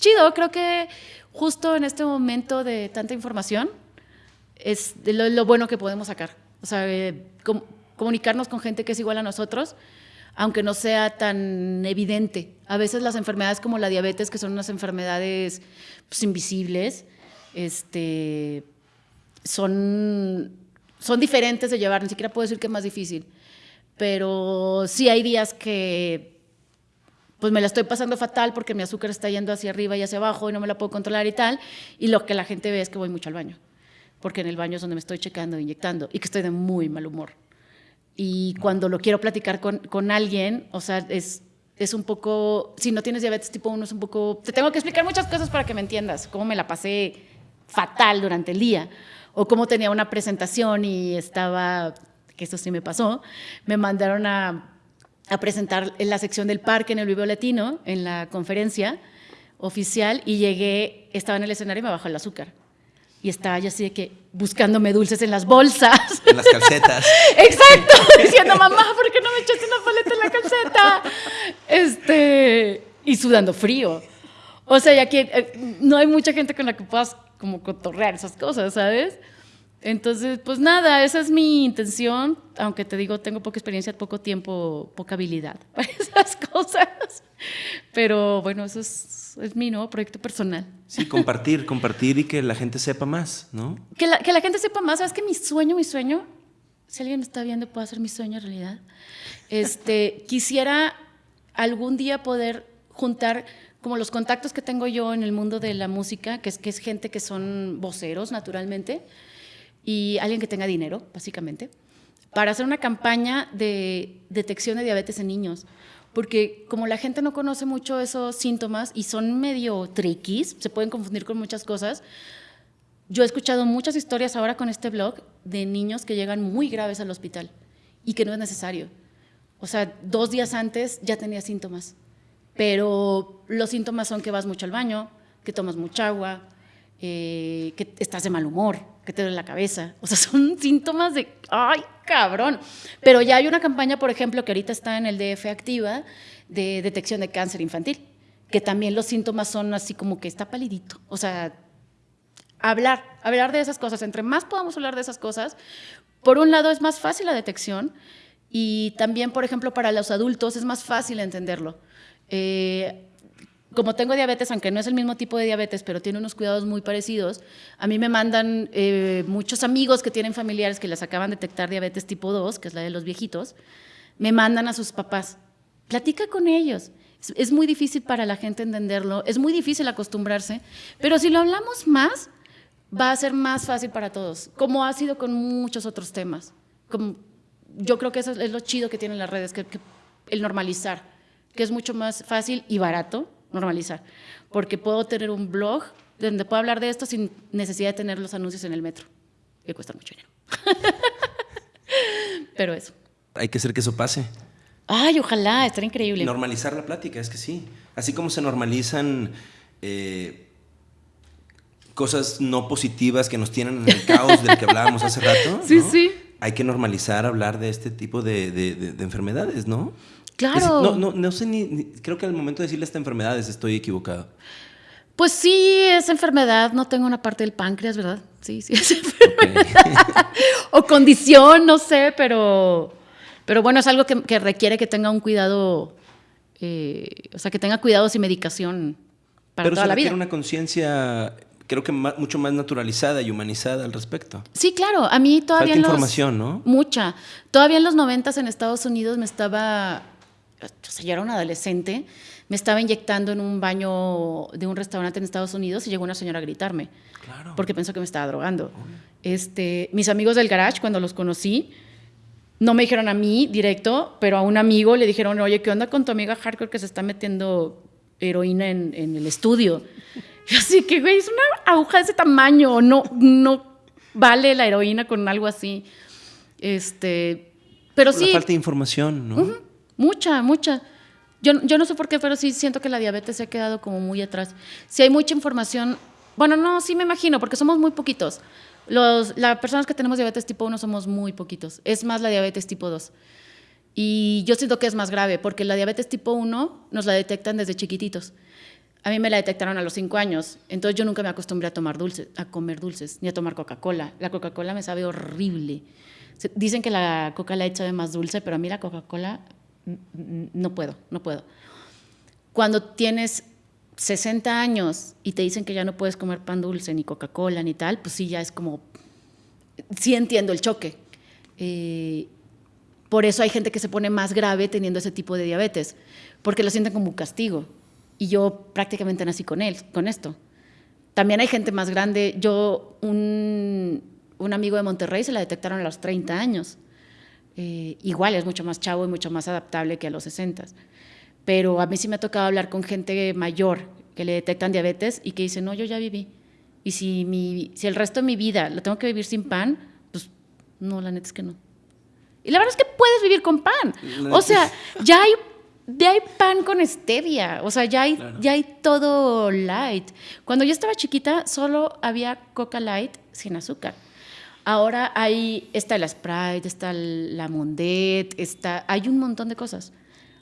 B: chido, creo que justo en este momento de tanta información es lo, bueno que podemos sacar. O sea, eh, comunicarnos con gente que es igual a nosotros, aunque no sea tan evidente. A veces las enfermedades como la diabetes, que son unas enfermedades pues, invisibles, este, son, son diferentes de llevar, ni siquiera puedo decir que es más difícil. Pero sí hay días que pues me la estoy pasando fatal porque mi azúcar está yendo hacia arriba y hacia abajo y no me la puedo controlar y tal. Y lo que la gente ve es que voy mucho al baño, porque en el baño es donde me estoy checando, inyectando y que estoy de muy mal humor. Y cuando lo quiero platicar con, con alguien, o sea, es, es un poco, si no tienes diabetes tipo 1, es un poco, te tengo que explicar muchas cosas para que me entiendas, cómo me la pasé fatal durante el día, o cómo tenía una presentación y estaba, que eso sí me pasó, me mandaron a a presentar en la sección del parque en el Vivo Latino, en la conferencia oficial, y llegué, estaba en el escenario y me bajó el azúcar. Y estaba yo así de que buscándome dulces en las bolsas.
A: En las calcetas. *laughs*
B: Exacto, diciendo, mamá, ¿por qué no me echaste una paleta en la calceta? Este, y sudando frío. O sea, ya que eh, no hay mucha gente con la que puedas como cotorrear esas cosas, ¿sabes? Entonces, pues nada, esa es mi intención, aunque te digo, tengo poca experiencia, poco tiempo, poca habilidad *laughs* para esas cosas. Pero bueno, eso es, es mi nuevo proyecto personal.
A: Sí, compartir, compartir y que la gente sepa más, ¿no?
B: Que la, que la gente sepa más, ¿sabes que mi sueño, mi sueño, si alguien está viendo, puede hacer mi sueño realidad. Este, *laughs* quisiera algún día poder juntar como los contactos que tengo yo en el mundo de la música, que es, que es gente que son voceros naturalmente, y alguien que tenga dinero, básicamente, para hacer una campaña de detección de diabetes en niños. Porque como la gente no conoce mucho esos síntomas y son medio triquis, se pueden confundir con muchas cosas, yo he escuchado muchas historias ahora con este blog de niños que llegan muy graves al hospital y que no es necesario. O sea, dos días antes ya tenía síntomas, pero los síntomas son que vas mucho al baño, que tomas mucha agua, eh, que estás de mal humor, que te duele la cabeza. O sea, *laughs* son síntomas de, ay, cabrón. Pero ya hay una campaña, por ejemplo, que ahorita está en el DF activa, de detección de cáncer infantil, que también los síntomas son así como que está palidito. O sea, hablar, hablar de esas cosas. Entre más podamos hablar de esas cosas, por un lado es más fácil la detección y también, por ejemplo, para los adultos es más fácil entenderlo. Eh, como tengo diabetes, aunque no es el mismo tipo de diabetes, pero tiene unos cuidados muy parecidos, a mí me mandan eh, muchos amigos que tienen familiares que les acaban de detectar diabetes tipo 2, que es la de los viejitos, me mandan a sus papás. Platica con ellos. Es, es muy difícil para la gente entenderlo, es muy difícil acostumbrarse, pero si lo hablamos más, va a ser más fácil para todos, como ha sido con muchos otros temas. Como, yo creo que eso es lo chido que tienen las redes, que el normalizar, que es mucho más fácil y barato normalizar, porque puedo tener un blog donde puedo hablar de esto sin necesidad de tener los anuncios en el metro, que cuesta mucho dinero. *laughs* Pero eso.
A: Hay que hacer que eso pase.
B: Ay, ojalá, estaría increíble.
A: Normalizar la plática, es que sí. Así como se normalizan eh, cosas no positivas que nos tienen en el caos del que hablábamos hace rato. *laughs*
B: Sí, sí.
A: Hay que normalizar hablar de este tipo de, de enfermedades, ¿no?
B: Claro.
A: no, no, no sé ni, creo que al momento de decirle esta enfermedad estoy equivocado.
B: Pues sí, es enfermedad, no tengo una parte del páncreas, ¿verdad? Sí, sí, es enfermedad. *laughs* o condición, no sé, pero, pero bueno, es algo que, requiere que tenga un cuidado, eh, o sea, que tenga cuidados y medicación para toda la vida.
A: Pero una conciencia, creo que mucho más naturalizada y humanizada al respecto.
B: Sí, claro, a mí todavía...
A: Falta información, ¿no?
B: Mucha. Todavía en los noventas en Estados Unidos me estaba o sea, yo era un adolescente, me estaba inyectando en un baño de un restaurante en Estados Unidos y llegó una señora a gritarme. Claro. Porque pensó que me estaba drogando. Este, mis amigos del garage, cuando los conocí, no me dijeron a mí directo, pero a un amigo le dijeron, oye, ¿qué onda con tu amiga hardcore que se está metiendo heroína en, en el estudio. así que, güey, es una aguja de ese tamaño, no, no vale la heroína con algo así. Este, pero sí.
A: falta de información, ¿no?
B: Mucha, mucha. Yo, yo no sé por qué, pero sí siento que la diabetes se ha quedado como muy atrás. Si hay mucha información, bueno, no, sí me imagino, porque somos muy poquitos. Los, las personas que tenemos diabetes tipo 1 somos muy poquitos. Es más la diabetes tipo 2. Y yo siento que es más grave, porque la diabetes tipo 1 nos la detectan desde chiquititos. A mí me la detectaron a los 5 años, entonces yo nunca me acostumbré a tomar dulces, a comer dulces, ni a tomar Coca-Cola. La Coca-Cola me sabe horrible. Dicen que la Coca-Cola sabe más dulce, pero a mí la Coca-Cola no puedo, no puedo. Cuando tienes 60 años y te dicen que ya no puedes comer pan dulce, ni Coca-Cola, ni tal, pues sí, ya es como, sí entiendo el choque. Eh, por eso hay gente que se pone más grave teniendo ese tipo de diabetes, porque lo sienten como un castigo. Y yo prácticamente nací con él, con esto. También hay gente más grande. Yo, un, un amigo de Monterrey se la detectaron a los 30 años. Eh, igual es mucho más chavo y mucho más adaptable que a los 60. Pero a mí sí me ha tocado hablar con gente mayor que le detectan diabetes y que dice, no, yo ya viví. Y si, mi, si el resto de mi vida lo tengo que vivir sin pan, pues no, la neta es que no. Y la verdad es que puedes vivir con pan. O sea, ya hay, ya hay pan con stevia. O sea, ya hay, ya hay todo light. Cuando yo estaba chiquita, solo había Coca Light sin azúcar. Ahora hay, está la Sprite, está la Mondet, está, hay un montón de cosas.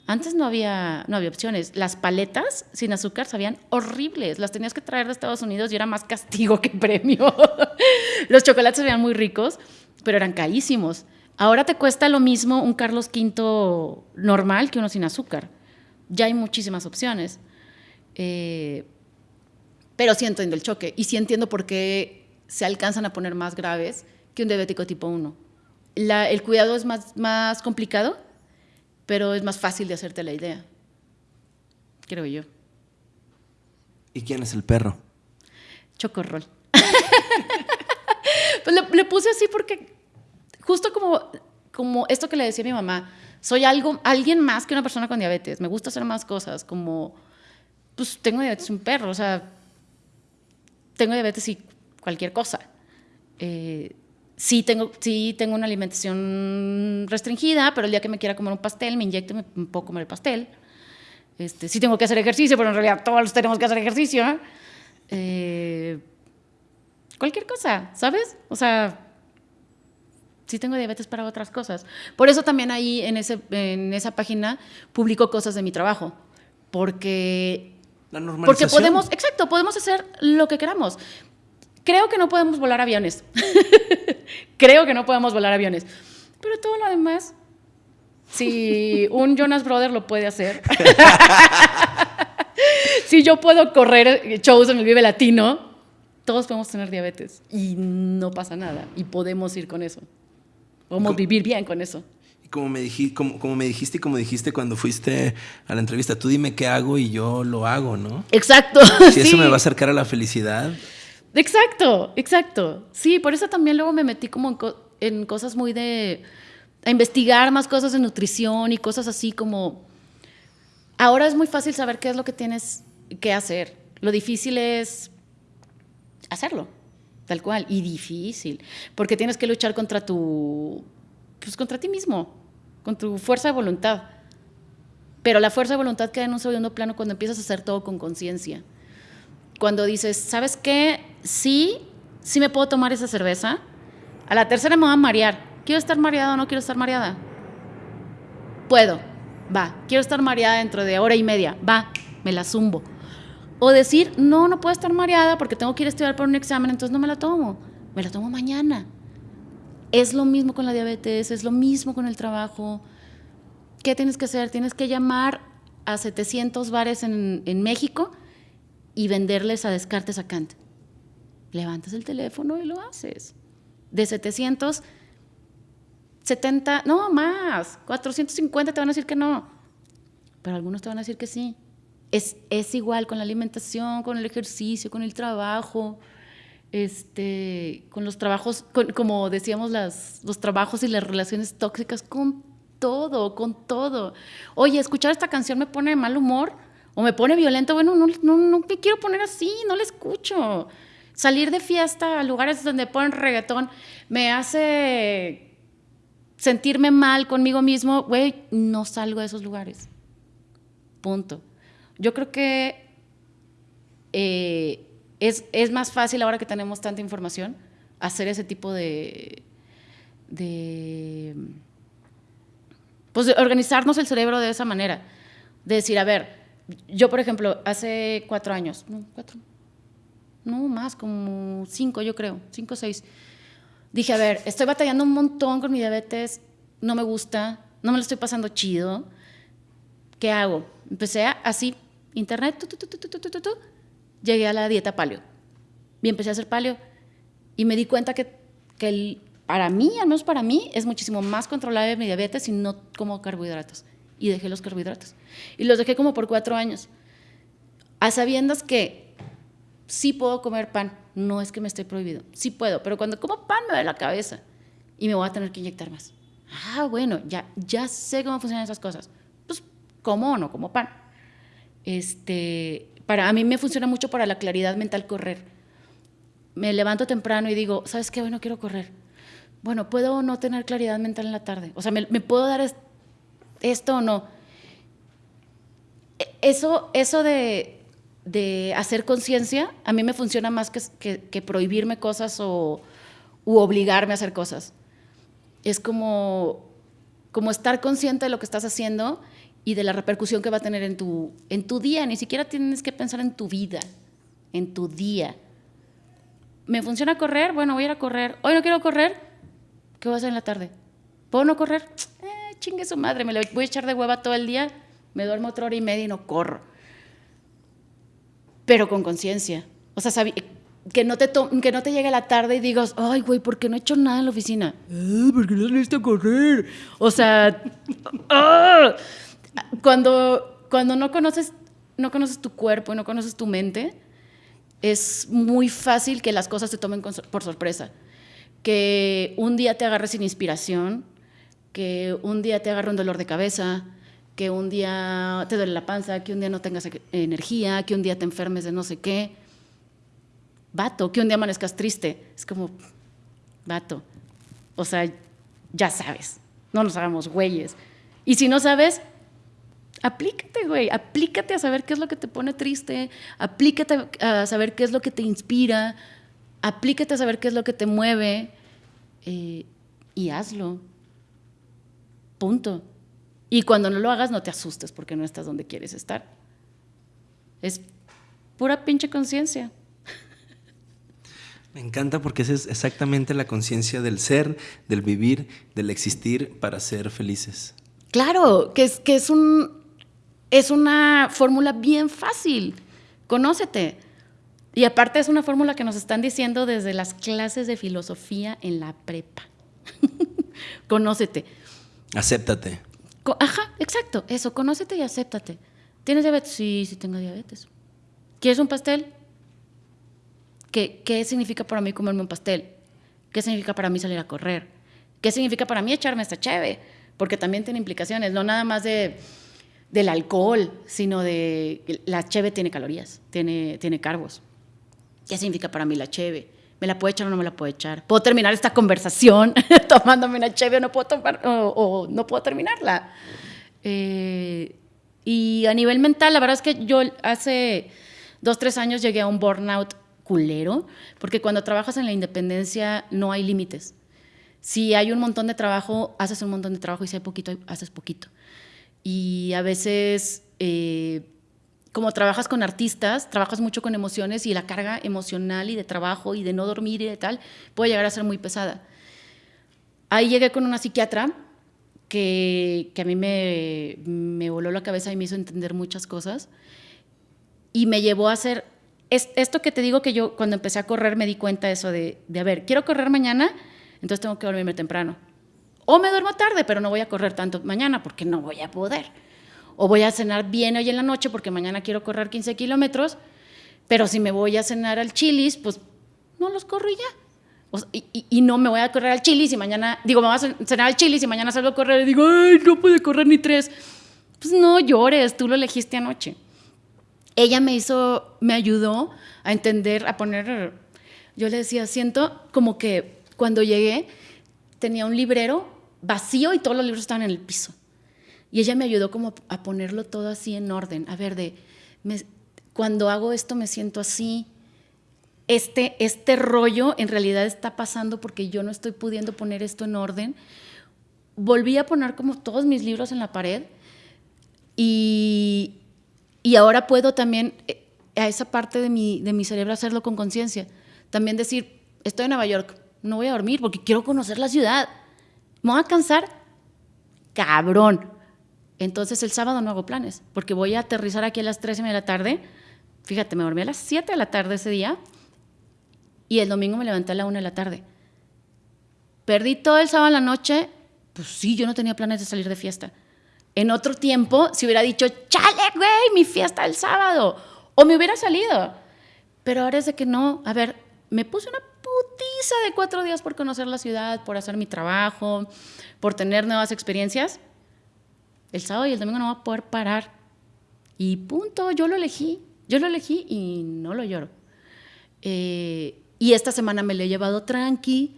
B: Antes no había, no había opciones. Las paletas sin azúcar sabían horribles. Las tenías que traer de Estados Unidos y era más castigo que premio. *laughs* Los chocolates sabían muy ricos, pero eran carísimos. Ahora te cuesta lo mismo un Carlos V normal que uno sin azúcar. Ya hay muchísimas opciones. Eh, pero sí entiendo el choque y sí entiendo por qué se alcanzan a poner más graves que un diabético tipo 1. el cuidado es más, más complicado, pero es más fácil de hacerte la idea, creo yo.
A: ¿Y quién es el perro?
B: Chocorrol. *laughs* pues le, puse así porque justo como, como esto que le decía a mi mamá, soy algo, alguien más que una persona con diabetes, me gusta hacer más cosas, como, pues tengo diabetes un perro, o sea, tengo diabetes y cualquier cosa. Eh, sí, tengo, sí tengo una alimentación restringida, pero el día que me quiera comer un pastel, me inyecto, me, puedo comer el pastel. Este, sí tengo que hacer ejercicio, pero en realidad todos tenemos que hacer ejercicio. Eh, cualquier cosa, ¿sabes? O sea, sí tengo diabetes para otras cosas. Por eso también ahí en, ese, en esa página publico cosas de mi trabajo, porque...
A: La normalización.
B: Porque podemos, exacto, podemos hacer lo que queramos. Creo que no podemos volar aviones. *laughs* Creo que no podemos volar aviones. Pero todo lo demás, si un Jonas Brother lo puede hacer, *laughs* si yo puedo correr shows en el Vive Latino, todos podemos tener diabetes y no pasa nada y podemos ir con eso. Podemos vivir bien con eso.
A: Y como me, dijiste, como, como me dijiste y como dijiste cuando fuiste a la entrevista, tú dime qué hago y yo lo hago, ¿no?
B: Exacto.
A: Si *laughs* eso me va a acercar a la felicidad.
B: Exacto, exacto. Sí, por eso también luego me metí como en, cosas muy de... a investigar más cosas de nutrición y cosas así como... Ahora es muy fácil saber qué es lo que tienes que hacer. Lo difícil es hacerlo, tal cual, y difícil, porque tienes que luchar contra tu... pues contra ti mismo, con tu fuerza de voluntad. Pero la fuerza de voluntad queda en un segundo plano cuando empiezas a hacer todo con conciencia cuando dices, ¿sabes qué? Sí, sí me puedo tomar esa cerveza. A la tercera me voy a marear. ¿Quiero estar mareada o no quiero estar mareada? Puedo, va. Quiero estar mareada dentro de hora y media, va, me la zumbo. O decir, no, no puedo estar mareada porque tengo que ir a estudiar por un examen, entonces no me la tomo. Me la tomo mañana. Es lo mismo con la diabetes, es lo mismo con el trabajo. ¿Qué tienes que hacer? Tienes que llamar a 700 bares en, en México y venderles a Descartes a Kant. Levantas el teléfono y lo haces. De 770, no más, 450 te van a decir que no, pero algunos te van a decir que sí. Es, es igual con la alimentación, con el ejercicio, con el trabajo, este, con los trabajos, como decíamos, las, los trabajos y las relaciones tóxicas, con todo, con todo. Oye, escuchar esta canción me pone de mal humor O me pone violento, bueno, no, no, no me quiero poner así, no le escucho. Salir de fiesta a lugares donde ponen reggaetón me hace sentirme mal conmigo mismo, güey, no salgo de esos lugares. Punto. Yo creo que eh, es, es, más fácil ahora que tenemos tanta información hacer ese tipo de, de pues organizarnos el cerebro de esa manera. De decir, a ver, yo por ejemplo, hace cuatro años, cuatro, no más, como cinco yo creo, cinco o seis, dije, a ver, estoy batallando un montón con mi diabetes, no me gusta, no me lo estoy pasando chido, ¿qué hago? Empecé así, internet, tu, llegué a la dieta paleo. Y empecé a hacer paleo. Y me di cuenta que, que el, para mí, al menos para mí, es muchísimo más controlable mi diabetes si no como carbohidratos. Y dejé los carbohidratos. Y los dejé como por cuatro años. A sabiendas que sí puedo comer pan, no es que me esté prohibido, sí puedo, pero cuando como pan me da la cabeza y me voy a tener que inyectar más. Ah, bueno, ya, ya sé cómo funcionan esas cosas. Pues como o no como pan. Este, para a mí me funciona mucho para la claridad mental correr. Me levanto temprano y digo, ¿sabes qué? Bueno, quiero correr. Bueno, ¿puedo no tener claridad mental en la tarde? O sea, ¿me, me puedo dar esto o no? E, eso, eso de, de hacer conciencia, a mí me funciona más que, que, prohibirme cosas o obligarme a hacer cosas. Es como, como estar consciente de lo que estás haciendo y de la repercusión que va a tener en tu, en tu día. Ni siquiera tienes que pensar en tu vida, en tu día. ¿Me funciona correr? Bueno, voy a ir a correr. Hoy no quiero correr. ¿Qué voy a hacer en la tarde? ¿Puedo no correr? Eh, chingue su madre, me lo voy a echar de hueva todo el día, me duermo otra hora y media y no corro pero con conciencia. O sea, que no, te que no te llegue la tarde y digas, ay, güey, ¿por qué no he hecho nada en la oficina? Ah, porque no saliste a correr. O sea, *laughs* ¡ah! cuando, cuando no, conoces, no conoces tu cuerpo y no conoces tu mente, es muy fácil que las cosas te tomen por sorpresa. Que un día te agarres sin inspiración, que un día te agarre un dolor de cabeza, que un día te duele la panza, que un día no tengas e-, energía, que un día te enfermes de no sé qué. Vato, que un día amanezcas triste. Es como, vato. O sea, ya sabes. No nos hagamos güeyes. Y si no sabes, aplícate, güey. Aplícate a saber qué es lo que te pone triste. Aplícate a saber qué es lo que te inspira. Aplícate a saber qué es lo que te mueve. Eh, y hazlo. Punto. Y cuando no lo hagas, no te asustes porque no estás donde quieres estar. Es pura pinche conciencia.
A: Me encanta porque esa es exactamente la conciencia del ser, del vivir, del existir para ser felices.
B: Claro, que es, que es, un, es una fórmula bien fácil. Conócete. Y aparte es una fórmula que nos están diciendo desde las clases de filosofía en la prepa. *laughs* Conócete.
A: Acéptate.
B: Ajá, exacto, eso, conócete y acéptate. ¿Tienes diabetes? Sí, sí tengo diabetes. ¿Quieres un pastel? ¿Qué, ¿Qué significa para mí comerme un pastel? ¿Qué significa para mí salir a correr? ¿Qué significa para mí echarme esta cheve? Porque también tiene implicaciones, no nada más de, del alcohol, sino de la cheve tiene calorías, tiene, tiene. ¿Qué significa para mí la cheve? ¿Me la puedo echar o no me la puedo echar? ¿Puedo terminar esta conversación *laughs* tomándome una cheve o no puedo, tomar, o, no puedo terminarla? Eh, y a nivel mental, la verdad es que yo hace dos, tres años llegué a un burnout culero, porque cuando trabajas en la independencia no hay límites. Si hay un montón de trabajo, haces un montón de trabajo y si hay poquito, haces poquito. Y a veces... Eh, como trabajas con artistas, trabajas mucho con emociones y la carga emocional y de trabajo y de no dormir y de tal puede llegar a ser muy pesada. Ahí llegué con una psiquiatra que, a mí me, voló la cabeza y me hizo entender muchas cosas y me llevó a hacer es, esto que te digo que yo cuando empecé a correr me di cuenta eso de, de, a ver, quiero correr mañana, entonces tengo que dormirme temprano. O me duermo tarde, pero no voy a correr tanto mañana porque no voy a poder o voy a cenar bien hoy en la noche porque mañana quiero correr 15 kilómetros, pero si me voy a cenar al chilis, pues no los corro y ya. y, no me voy a correr al chilis y mañana, digo, me voy a cenar al chilis y mañana salgo a correr y digo, ay, no puede correr ni tres. Pues no llores, tú lo elegiste anoche. ella me hizo, me ayudó a entender, a poner, yo le decía, siento como que cuando llegué tenía un librero vacío y todos los libros estaban en el piso. Y ella me ayudó como a ponerlo todo así en orden, a ver, de, cuando hago esto me siento así, este, este rollo en realidad está pasando porque yo no estoy pudiendo poner esto en orden. Volví a poner como todos mis libros en la pared y, y ahora puedo también eh, a esa parte de mi, de mi cerebro hacerlo con conciencia. También decir, estoy en Nueva York, no voy a dormir porque quiero conocer la ciudad. ¿Me voy a cansar? Cabrón. Entonces el sábado no hago planes porque voy a aterrizar aquí a las 3 de la tarde. Fíjate, me dormí a las 7 de la tarde ese día y el domingo me levanté a la 1 de la tarde. Perdí todo el sábado a la noche. Pues sí, yo no tenía planes de salir de fiesta. En otro tiempo, si hubiera dicho, chale, güey, mi fiesta el sábado. O me hubiera salido. Pero ahora es de que no. A ver, me puse una putiza de cuatro días por conocer la ciudad, por hacer mi trabajo, por tener nuevas experiencias. El sábado y el domingo no voy a poder parar. Y punto, yo lo elegí. Yo lo elegí y no lo lloro. Eh, y esta semana me lo he llevado tranqui.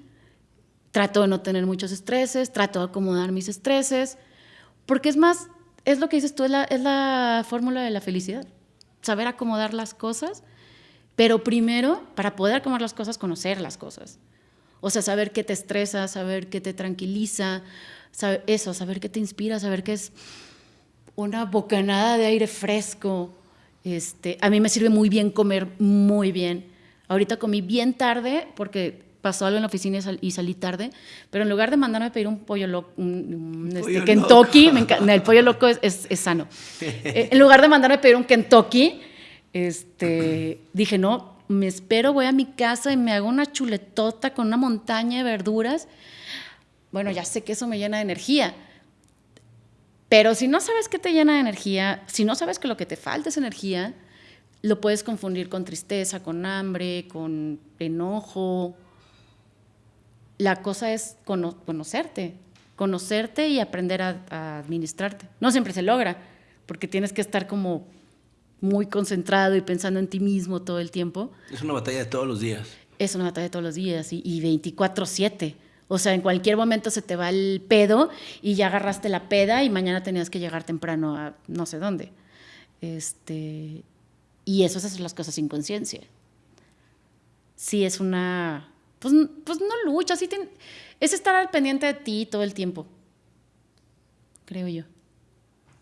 B: Trato de no tener muchos estreses, trato de acomodar mis estreses. Porque es más, es lo que dices tú, es la, es la fórmula de la felicidad. Saber acomodar las cosas, pero primero, para poder acomodar las cosas, conocer las cosas. O sea, saber qué te estresa, saber qué te tranquiliza, eso, saber qué te inspira, saber qué es una bocanada de aire fresco. Este, a mí me sirve muy bien comer muy bien. Ahorita comí bien tarde porque pasó algo en la oficina y, salí tarde, pero en lugar de mandarme a pedir un pollo loco, un, este, Kentucky, el pollo loco es, sano. *laughs* Eh, en lugar de mandarme a pedir un Kentucky, este, dije, no, me espero, voy a mi casa y me hago una chuletota con una montaña de verduras. Bueno, ya sé que eso me llena de energía. Pero si no sabes qué te llena de energía, si no sabes que lo que te falta es energía, lo puedes confundir con tristeza, con hambre, con enojo, la cosa es conocerte, conocerte y aprender a, administrarte. No siempre se logra, porque tienes que estar como muy concentrado y pensando en ti mismo todo el tiempo.
A: Es una batalla de todos los días.
B: Es una batalla de todos los días y, y 24/7. O sea, en cualquier momento se te va el pedo y ya agarraste la peda y mañana tenías que llegar temprano a no sé dónde. Este, y eso es hacer las cosas sin conciencia. Sí, es una pues, pues no lucha, así es estar al pendiente de ti todo el tiempo, creo yo.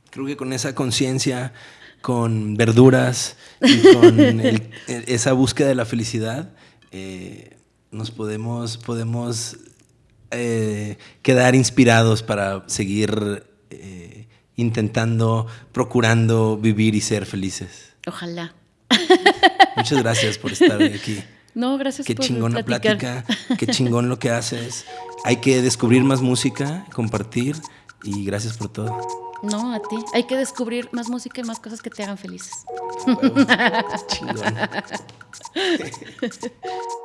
A: Creo que con esa conciencia, con verduras y con *laughs* esa búsqueda de la felicidad, eh, nos podemos, podemos eh, quedar inspirados para seguir eh, intentando, procurando vivir y ser felices.
B: Ojalá.
A: Muchas gracias por estar *laughs* aquí.
B: No, gracias
A: qué chingón la plática, qué chingón lo que haces. Hay que descubrir más música, compartir y gracias por todo.
B: No, a ti. Hay que descubrir más música y más cosas que te hagan felices. *laughs* chingón. *laughs*